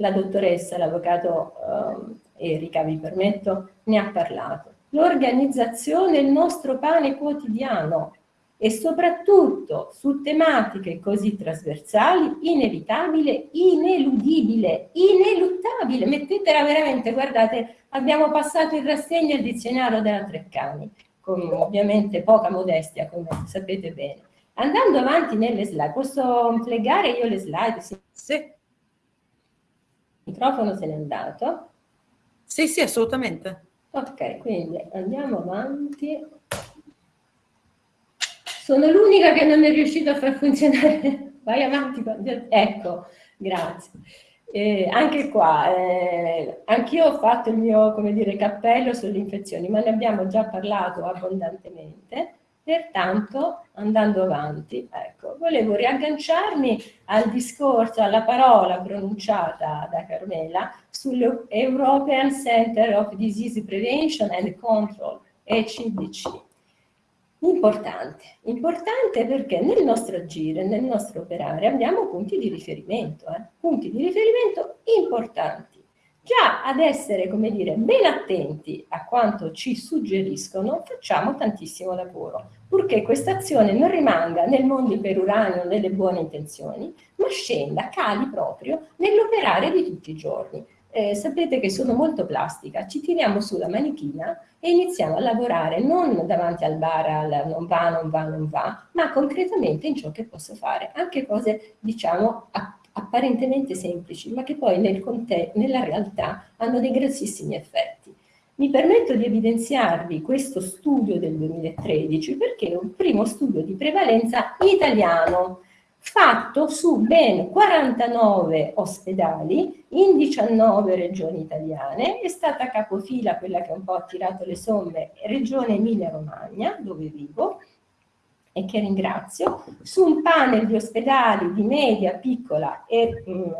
La dottoressa, l'avvocato um, Erika, vi permetto, ne ha parlato l'organizzazione è il nostro pane quotidiano e soprattutto su tematiche così trasversali, inevitabile, ineludibile, ineluttabile. Mettetela veramente, guardate, abbiamo passato in rassegna il dizionario della Treccani, con ovviamente poca modestia, come sapete bene. Andando avanti nelle slide, posso plegare io le slide? Sì. sì. Microfono se n'è andato. Sì, sì, assolutamente. Ok, quindi andiamo avanti. Sono l'unica che non è riuscita a far funzionare. Vai avanti. Ecco, grazie. Eh, anche qua, eh, anch'io ho fatto il mio, come dire, cappello sulle infezioni, ma ne abbiamo già parlato abbondantemente. Pertanto, andando avanti, ecco, volevo riagganciarmi al discorso, alla parola pronunciata da Carmela sull'European Center of Disease Prevention and Control, ECDC. Importante, importante perché nel nostro agire, nel nostro operare abbiamo punti di riferimento, eh? punti di riferimento importanti Già ad essere, come dire, ben attenti a quanto ci suggeriscono, facciamo tantissimo lavoro, purché questa azione non rimanga nel mondo iperuranio nelle buone intenzioni, ma scenda, cali proprio nell'operare di tutti i giorni. Eh, sapete che sono molto plastica, ci tiriamo sulla manichina e iniziamo a lavorare non davanti al bar, al non va, non va, non va, ma concretamente in ciò che posso fare, anche cose diciamo a apparentemente semplici, ma che poi nel nella realtà hanno dei grossissimi effetti. Mi permetto di evidenziarvi questo studio del 2013 perché è un primo studio di prevalenza italiano fatto su ben 49 ospedali in 19 regioni italiane, è stata capofila quella che un po' ha tirato le somme, regione Emilia-Romagna, dove vivo, e che ringrazio, su un panel di ospedali di media, piccola e mh, mm,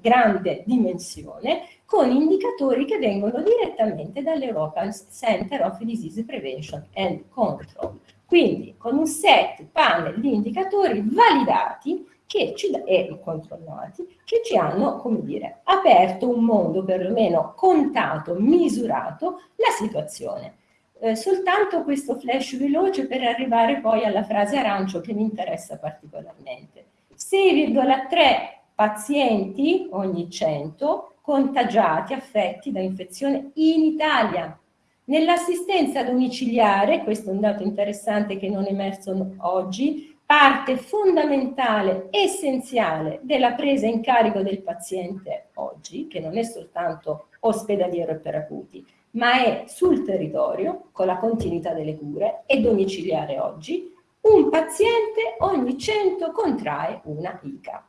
grande dimensione con indicatori che vengono direttamente dall'European Center of Disease Prevention and Control. Quindi con un set panel di indicatori validati ci, e controllati che ci hanno, come dire, aperto un mondo, perlomeno contato, misurato la situazione. Eh, soltanto questo flash veloce per arrivare poi alla frase arancio che mi interessa particolarmente. 6,3 pazienti ogni 100 contagiati, affetti da infezione in Italia. Nell'assistenza domiciliare, questo è un dato interessante che non è emerso oggi, parte fondamentale, essenziale della presa in carico del paziente oggi, che non è soltanto ospedaliero e per acuti, ma è sul territorio, con la continuità delle cure, e domiciliare oggi, un paziente ogni 100 contrae una ICA.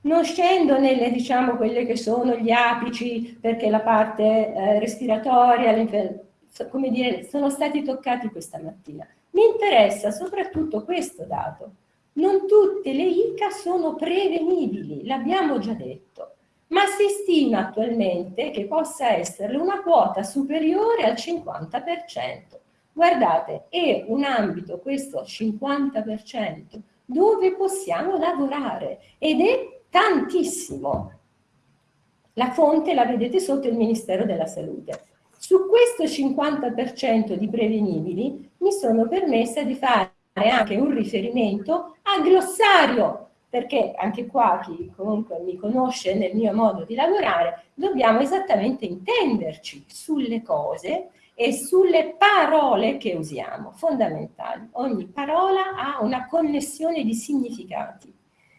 Non scendo nelle, diciamo, quelle che sono gli apici, perché la parte eh, respiratoria, come dire, sono stati toccati questa mattina. Mi interessa soprattutto questo dato. Non tutte le ICA sono prevenibili, l'abbiamo già detto, ma si stima attualmente che possa essere una quota superiore al 50%. Guardate, è un ambito, questo 50%, dove possiamo lavorare ed è tantissimo. La fonte la vedete sotto il Ministero della Salute. Su questo 50% di prevenibili mi sono permessa di fare anche un riferimento a glossario, perché anche qua chi comunque mi conosce nel mio modo di lavorare, dobbiamo esattamente intenderci sulle cose e sulle parole che usiamo, fondamentali. Ogni parola ha una connessione di significati.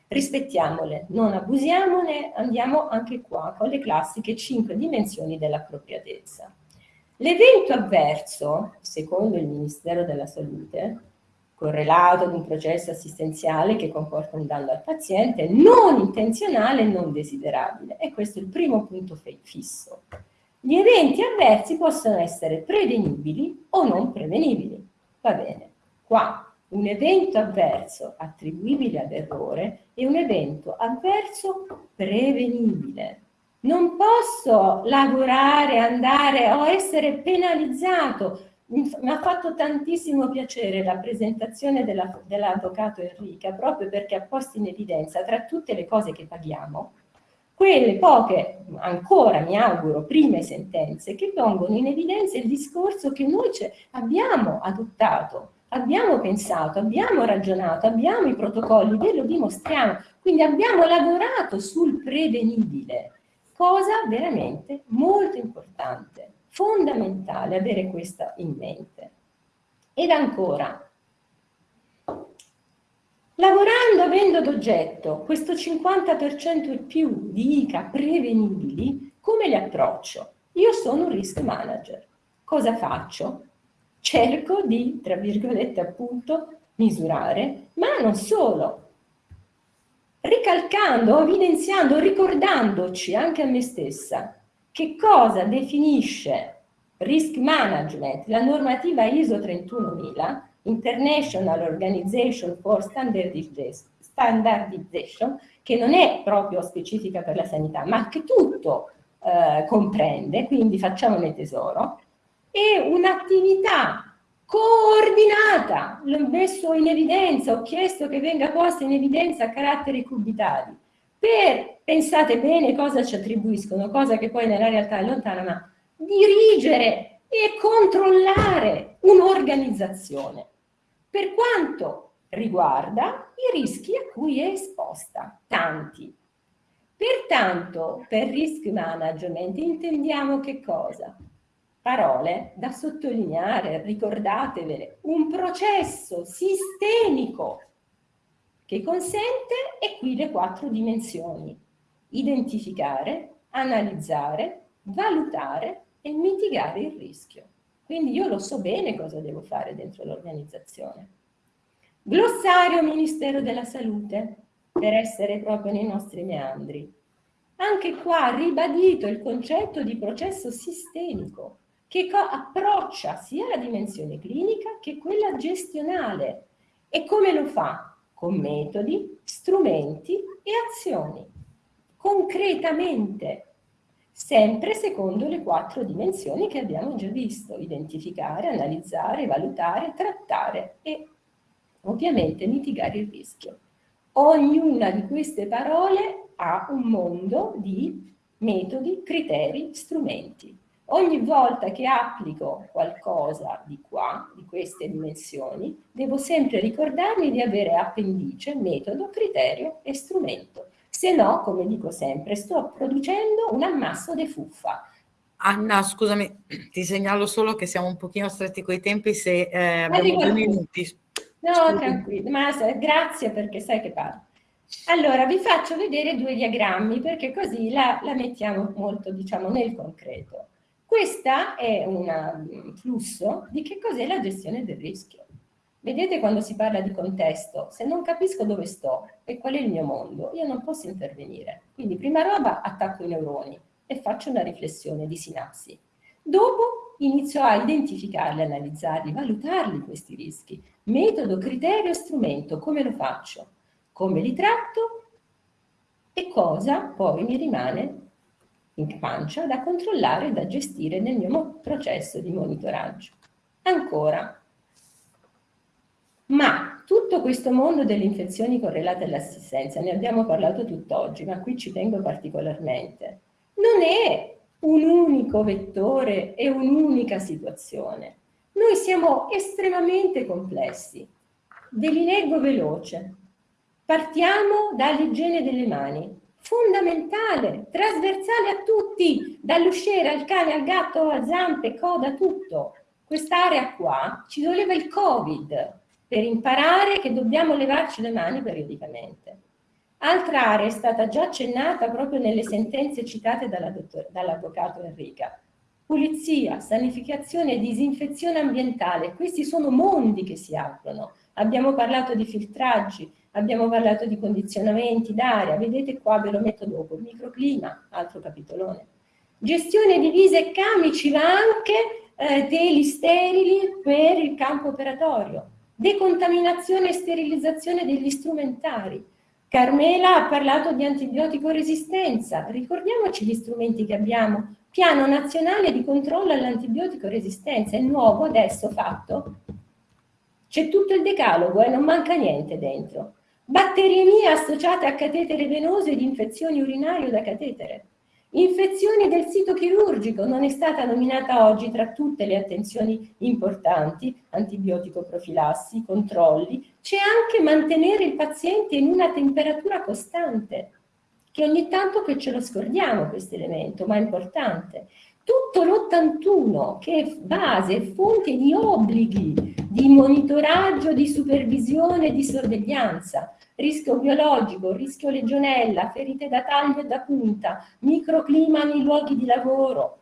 Rispettiamole, non abusiamone, andiamo anche qua con le classiche cinque dimensioni dell'appropriatezza. L'evento avverso, secondo il Ministero della Salute, correlato ad un processo assistenziale che comporta un danno al paziente, non intenzionale e non desiderabile. E questo è il primo punto fisso. Gli eventi avversi possono essere prevenibili o non prevenibili. Va bene, qua un evento avverso attribuibile ad errore è un evento avverso prevenibile. Non posso lavorare, andare o essere penalizzato. Mi ha fatto tantissimo piacere la presentazione dell'avvocato dell Enrica, proprio perché ha posto in evidenza tra tutte le cose che paghiamo, quelle poche, ancora mi auguro, prime sentenze che pongono in evidenza il discorso che noi abbiamo adottato, abbiamo pensato, abbiamo ragionato, abbiamo i protocolli, ve lo dimostriamo, quindi abbiamo lavorato sul prevenibile cosa veramente molto importante, fondamentale avere questa in mente. Ed ancora, lavorando avendo ad oggetto questo 50% e più di ICA prevenibili, come li approccio? Io sono un risk manager. Cosa faccio? Cerco di, tra virgolette appunto, misurare, ma non solo, ricalcando, evidenziando, ricordandoci anche a me stessa che cosa definisce risk management, la normativa ISO 31000, International Organization for Standardization, che non è proprio specifica per la sanità, ma che tutto eh, comprende, quindi facciamone tesoro, è un'attività coordinata, l'ho messo in evidenza, ho chiesto che venga posta in evidenza a caratteri cubitali, per, pensate bene cosa ci attribuiscono, cosa che poi nella realtà è lontana, ma dirigere e controllare un'organizzazione per quanto riguarda i rischi a cui è esposta, tanti. Pertanto, per risk management intendiamo che cosa? parole da sottolineare, ricordatevele, un processo sistemico che consente, e qui le quattro dimensioni, identificare, analizzare, valutare e mitigare il rischio. Quindi io lo so bene cosa devo fare dentro l'organizzazione. Glossario Ministero della Salute, per essere proprio nei nostri meandri. Anche qua ribadito il concetto di processo sistemico, che approccia sia la dimensione clinica che quella gestionale. E come lo fa? Con metodi, strumenti e azioni. Concretamente, sempre secondo le quattro dimensioni che abbiamo già visto, identificare, analizzare, valutare, trattare e ovviamente mitigare il rischio. Ognuna di queste parole ha un mondo di metodi, criteri, strumenti. Ogni volta che applico qualcosa di qua, di queste dimensioni, devo sempre ricordarmi di avere appendice, metodo, criterio e strumento. Se no, come dico sempre, sto producendo un ammasso di fuffa. Anna, scusami, ti segnalo solo che siamo un pochino stretti coi tempi, se eh, abbiamo due minuti. No, tranquillo, ma grazie perché sai che parlo. Allora, vi faccio vedere due diagrammi perché così la, la mettiamo molto, diciamo, nel concreto. Questo è un flusso di che cos'è la gestione del rischio. Vedete quando si parla di contesto, se non capisco dove sto e qual è il mio mondo, io non posso intervenire. Quindi prima roba attacco i neuroni e faccio una riflessione di sinapsi. Dopo inizio a identificarli, analizzarli, valutarli questi rischi. Metodo, criterio, strumento, come lo faccio? Come li tratto? E cosa poi mi rimane in pancia da controllare e da gestire nel mio processo di monitoraggio. Ancora, ma tutto questo mondo delle infezioni correlate all'assistenza, ne abbiamo parlato tutt'oggi, ma qui ci tengo particolarmente, non è un unico vettore e un'unica situazione. Noi siamo estremamente complessi. Ve li leggo veloce. Partiamo dall'igiene delle mani, fondamentale, trasversale a tutti, dall'usciere al cane, al gatto, a zampe, coda, tutto. Quest'area qua ci voleva il Covid, per imparare che dobbiamo levarci le mani periodicamente. Altra area è stata già accennata proprio nelle sentenze citate dall'avvocato Enrica. Pulizia, sanificazione e disinfezione ambientale, questi sono mondi che si aprono. Abbiamo parlato di filtraggi, abbiamo parlato di condizionamenti d'aria, vedete qua ve lo metto dopo, microclima, altro capitolone. Gestione di vise e camici, ma anche eh, teli sterili per il campo operatorio decontaminazione e sterilizzazione degli strumentari. Carmela ha parlato di antibiotico resistenza, ricordiamoci gli strumenti che abbiamo. Piano nazionale di controllo all'antibiotico resistenza, è nuovo adesso fatto. C'è tutto il decalogo e eh, non manca niente dentro. Batteriemie associate a catetere venoso ed infezioni urinarie da catetere. Infezioni del sito chirurgico non è stata nominata oggi tra tutte le attenzioni importanti, antibiotico profilassi, controlli, c'è anche mantenere il paziente in una temperatura costante, che ogni tanto che ce lo scordiamo questo elemento, ma è importante. Tutto l'81 che è base, è fonte di obblighi di monitoraggio, di supervisione, di sorveglianza, rischio biologico, rischio legionella, ferite da taglio e da punta, microclima nei luoghi di lavoro.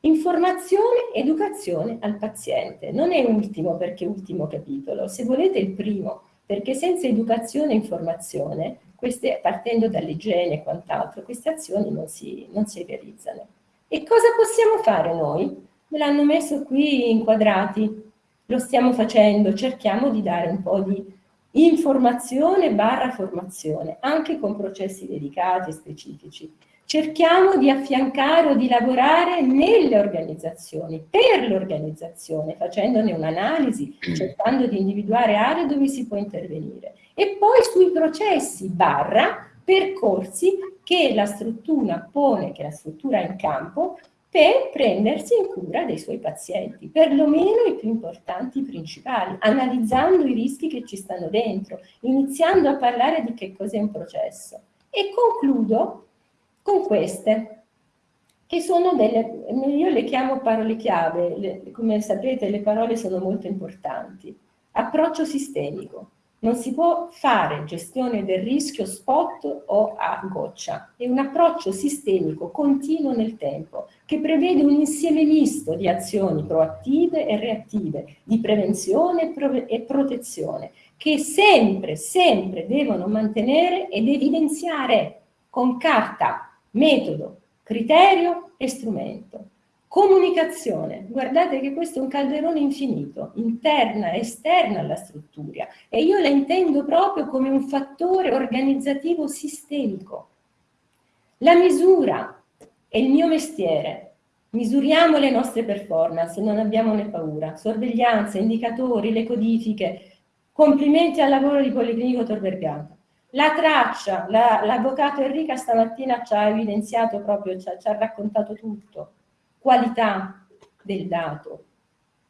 Informazione, educazione al paziente. Non è ultimo perché ultimo capitolo, se volete il primo, perché senza educazione e informazione, queste, partendo dall'igiene e quant'altro, queste azioni non si, non si realizzano. E cosa possiamo fare noi? Me l'hanno messo qui inquadrati, lo stiamo facendo, cerchiamo di dare un po' di informazione barra formazione, anche con processi dedicati e specifici. Cerchiamo di affiancare o di lavorare nelle organizzazioni, per l'organizzazione, facendone un'analisi, cercando di individuare aree dove si può intervenire. E poi sui processi barra percorsi che la struttura pone, che la struttura in campo, per prendersi in cura dei suoi pazienti, perlomeno i più importanti, i principali, analizzando i rischi che ci stanno dentro, iniziando a parlare di che cos'è un processo. E concludo con queste, che sono delle, io le chiamo parole chiave, le, come sapete le parole sono molto importanti. Approccio sistemico, non si può fare gestione del rischio spot o a goccia, è un approccio sistemico continuo nel tempo che prevede un insieme misto di azioni proattive e reattive, di prevenzione e protezione, che sempre, sempre devono mantenere ed evidenziare con carta, metodo, criterio e strumento. Comunicazione, guardate che questo è un calderone infinito, interna e esterna alla struttura e io la intendo proprio come un fattore organizzativo sistemico. La misura È il mio mestiere. Misuriamo le nostre performance, non abbiamo ne paura. Sorveglianza, indicatori, le codifiche. Complimenti al lavoro di Policlinico Tor Vergata. La traccia, l'avvocato la, Enrica stamattina ci ha evidenziato proprio, ci ha, ci ha raccontato tutto. Qualità del dato,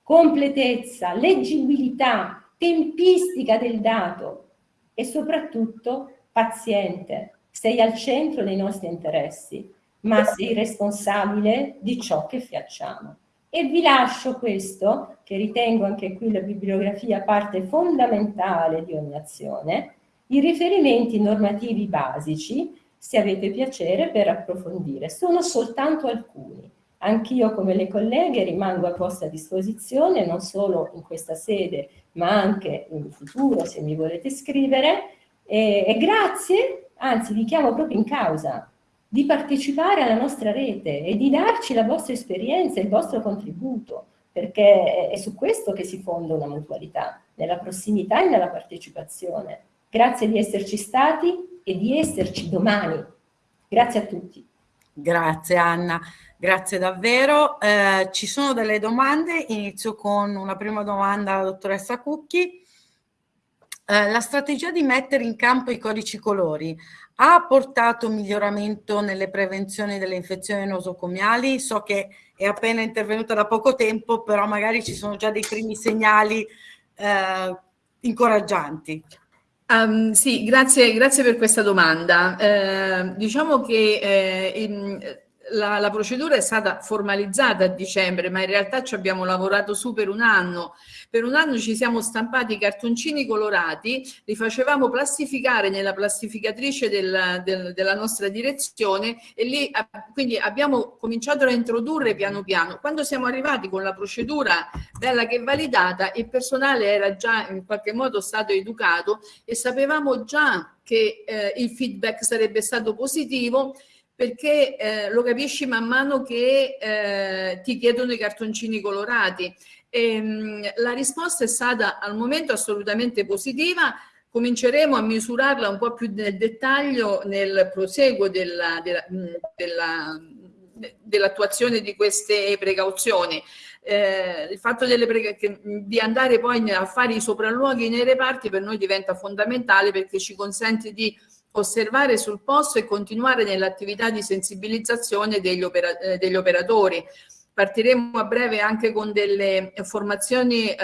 completezza, leggibilità, tempistica del dato e soprattutto paziente. Sei al centro dei nostri interessi, ma sei responsabile di ciò che facciamo. E vi lascio questo, che ritengo anche qui la bibliografia parte fondamentale di ogni azione, i riferimenti normativi basici, se avete piacere, per approfondire. Sono soltanto alcuni. Anch'io, come le colleghe, rimango a vostra disposizione, non solo in questa sede, ma anche in futuro, se mi volete scrivere. E, e grazie, anzi vi chiamo proprio in causa, di partecipare alla nostra rete e di darci la vostra esperienza, il vostro contributo, perché è su questo che si fonda una mutualità, nella prossimità e nella partecipazione. Grazie di esserci stati e di esserci domani. Grazie a tutti. Grazie Anna, grazie davvero. Eh, ci sono delle domande, inizio con una prima domanda alla dottoressa Cucchi. Eh, la strategia di mettere in campo i codici colori ha portato miglioramento nelle prevenzioni delle infezioni nosocomiali? So che è appena intervenuta da poco tempo, però magari ci sono già dei primi segnali eh, incoraggianti. Um, sì, grazie, grazie, per questa domanda. Eh, diciamo che eh, la, la, procedura è stata formalizzata a dicembre, ma in realtà ci abbiamo lavorato su per un anno. Per un anno ci siamo stampati i cartoncini colorati, li facevamo plastificare nella plastificatrice del, del, della nostra direzione e lì quindi abbiamo cominciato a introdurre piano piano. Quando siamo arrivati con la procedura bella che validata, il personale era già in qualche modo stato educato e sapevamo già che eh, il feedback sarebbe stato positivo perché eh, lo capisci man mano che eh, ti chiedono i cartoncini colorati. E, ehm, mh, la risposta è stata al momento assolutamente positiva, cominceremo a misurarla un po' più nel dettaglio nel proseguo dell'attuazione della, dell di queste precauzioni. Eh, il fatto che, di andare poi a fare i sopralluoghi nei reparti per noi diventa fondamentale perché ci consente di osservare sul posto e continuare nell'attività di sensibilizzazione degli, opera eh, degli, operatori. Partiremo a breve anche con delle formazioni eh,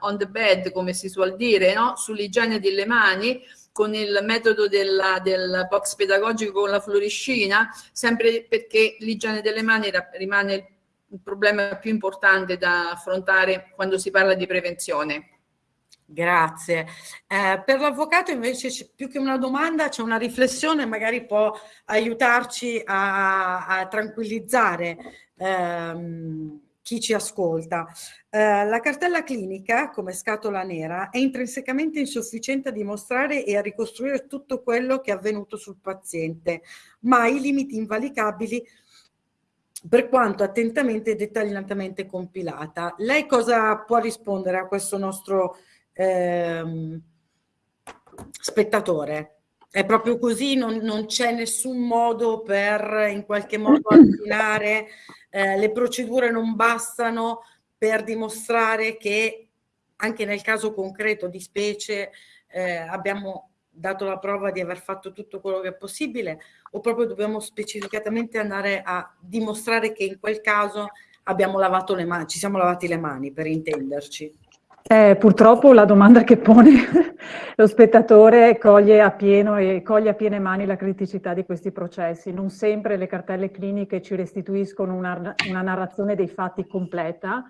on the bed, come si suol dire, no? sull'igiene delle mani, con il metodo della, del box pedagogico con la fluorescina, sempre perché l'igiene delle mani rimane il problema più importante da affrontare quando si parla di prevenzione. Grazie. Eh, per l'avvocato invece più che una domanda c'è una riflessione, magari può aiutarci a, a tranquillizzare ehm, chi ci ascolta. Eh, la cartella clinica, come scatola nera, è intrinsecamente insufficiente a dimostrare e a ricostruire tutto quello che è avvenuto sul paziente, ma i limiti invalicabili per quanto attentamente e dettagliatamente compilata. Lei cosa può rispondere a questo nostro ehm, spettatore. È proprio così, non, non c'è nessun modo per in qualche modo affinare, eh, le procedure non bastano per dimostrare che anche nel caso concreto di specie eh, abbiamo dato la prova di aver fatto tutto quello che è possibile o proprio dobbiamo specificatamente andare a dimostrare che in quel caso abbiamo lavato le mani, ci siamo lavati le mani per intenderci. Eh, purtroppo la domanda che pone lo spettatore coglie a pieno e coglie a piene mani la criticità di questi processi. Non sempre le cartelle cliniche ci restituiscono una, una narrazione dei fatti completa,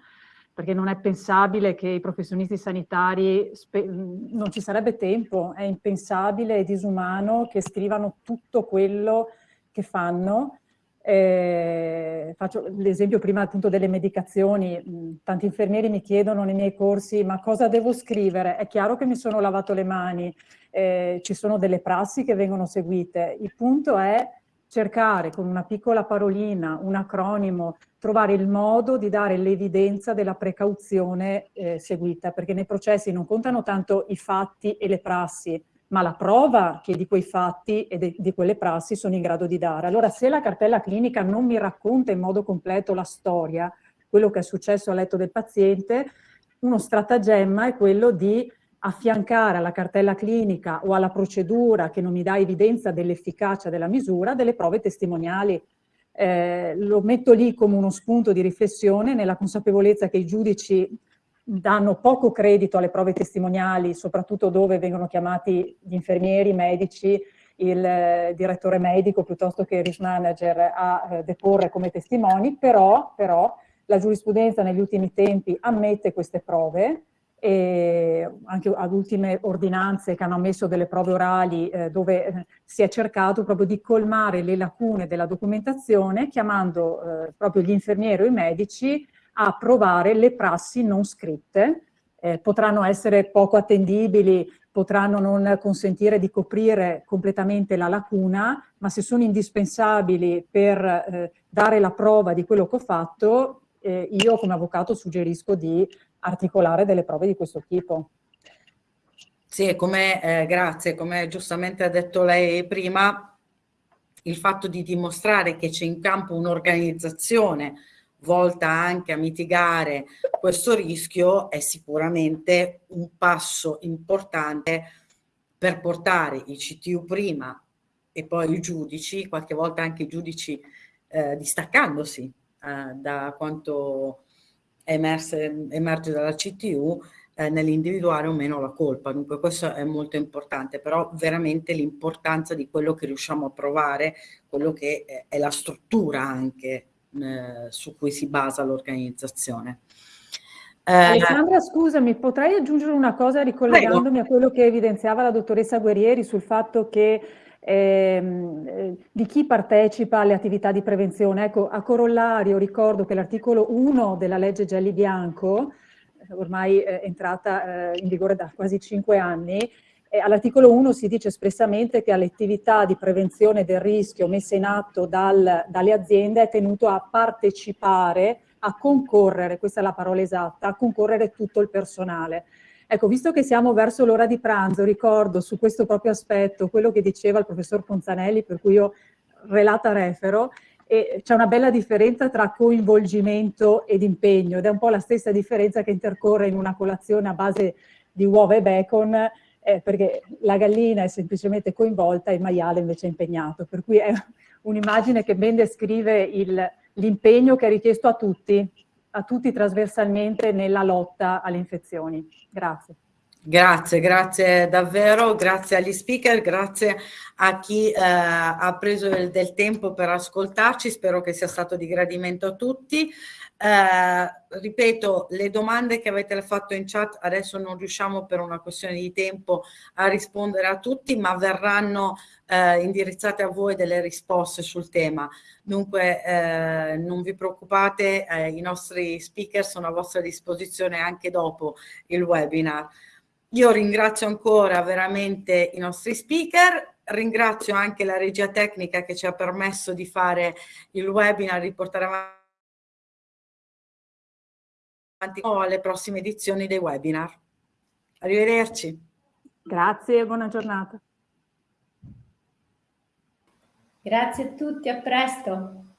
perché non è pensabile che i professionisti sanitari, non ci sarebbe tempo, è impensabile e disumano che scrivano tutto quello che fanno eh, faccio l'esempio prima appunto delle medicazioni, tanti infermieri mi chiedono nei miei corsi ma cosa devo scrivere? È chiaro che mi sono lavato le mani, eh, ci sono delle prassi che vengono seguite, il punto è cercare con una piccola parolina, un acronimo, trovare il modo di dare l'evidenza della precauzione eh, seguita, perché nei processi non contano tanto i fatti e le prassi, ma la prova che di quei fatti e di quelle prassi sono in grado di dare. Allora se la cartella clinica non mi racconta in modo completo la storia, quello che è successo a letto del paziente, uno stratagemma è quello di affiancare alla cartella clinica o alla procedura che non mi dà evidenza dell'efficacia della misura delle prove testimoniali. Eh, lo metto lì come uno spunto di riflessione nella consapevolezza che i giudici danno poco credito alle prove testimoniali, soprattutto dove vengono chiamati gli infermieri, i medici, il eh, direttore medico piuttosto che il risk manager a eh, deporre come testimoni, però, però la giurisprudenza negli ultimi tempi ammette queste prove, anche ad ultime ordinanze che hanno ammesso delle prove orali eh, dove eh, si è cercato proprio di colmare le lacune della documentazione chiamando eh, proprio gli infermieri o i medici a provare le prassi non scritte. Eh, potranno essere poco attendibili, potranno non consentire di coprire completamente la lacuna, ma se sono indispensabili per eh, dare la prova di quello che ho fatto, eh, io come avvocato suggerisco di articolare delle prove di questo tipo. Sì, come, eh, grazie, come giustamente ha detto lei prima, il fatto di dimostrare che c'è in campo un'organizzazione volta anche a mitigare questo rischio è sicuramente un passo importante per portare i CTU prima e poi i giudici, qualche volta anche i giudici eh, distaccandosi eh, da quanto emerse, emerge dalla CTU eh, nell'individuare o meno la colpa. Dunque questo è molto importante, però veramente l'importanza di quello che riusciamo a provare, quello che è la struttura anche eh, su cui si basa l'organizzazione. Eh, Alessandra, scusami, potrei aggiungere una cosa ricollegandomi prego. a quello che evidenziava la dottoressa Guerrieri sul fatto che ehm, eh, di chi partecipa alle attività di prevenzione. Ecco, a corollario ricordo che l'articolo 1 della legge Gelli Bianco, ormai è entrata in vigore da quasi cinque anni, all'articolo 1 si dice espressamente che alle attività di prevenzione del rischio messe in atto dal, dalle aziende è tenuto a partecipare, a concorrere, questa è la parola esatta, a concorrere tutto il personale. Ecco, visto che siamo verso l'ora di pranzo, ricordo su questo proprio aspetto quello che diceva il professor Ponzanelli, per cui io relata refero, c'è una bella differenza tra coinvolgimento ed impegno, ed è un po' la stessa differenza che intercorre in una colazione a base di uova e bacon, eh, perché la gallina è semplicemente coinvolta e il maiale invece è impegnato, per cui è un'immagine che ben descrive l'impegno che è richiesto a tutti, a tutti trasversalmente nella lotta alle infezioni. Grazie. Grazie, grazie davvero, grazie agli speaker, grazie a chi eh, ha preso del, del, tempo per ascoltarci, spero che sia stato di gradimento a tutti. Eh, ripeto, le domande che avete fatto in chat adesso non riusciamo per una questione di tempo a rispondere a tutti, ma verranno eh, indirizzate a voi delle risposte sul tema. Dunque eh, non vi preoccupate, eh, i nostri speaker sono a vostra disposizione anche dopo il webinar. Io ringrazio ancora veramente i nostri speaker, ringrazio anche la regia tecnica che ci ha permesso di fare il webinar, di portare avanti alle prossime edizioni dei webinar. Arrivederci. Grazie e buona giornata. Grazie a tutti, a presto.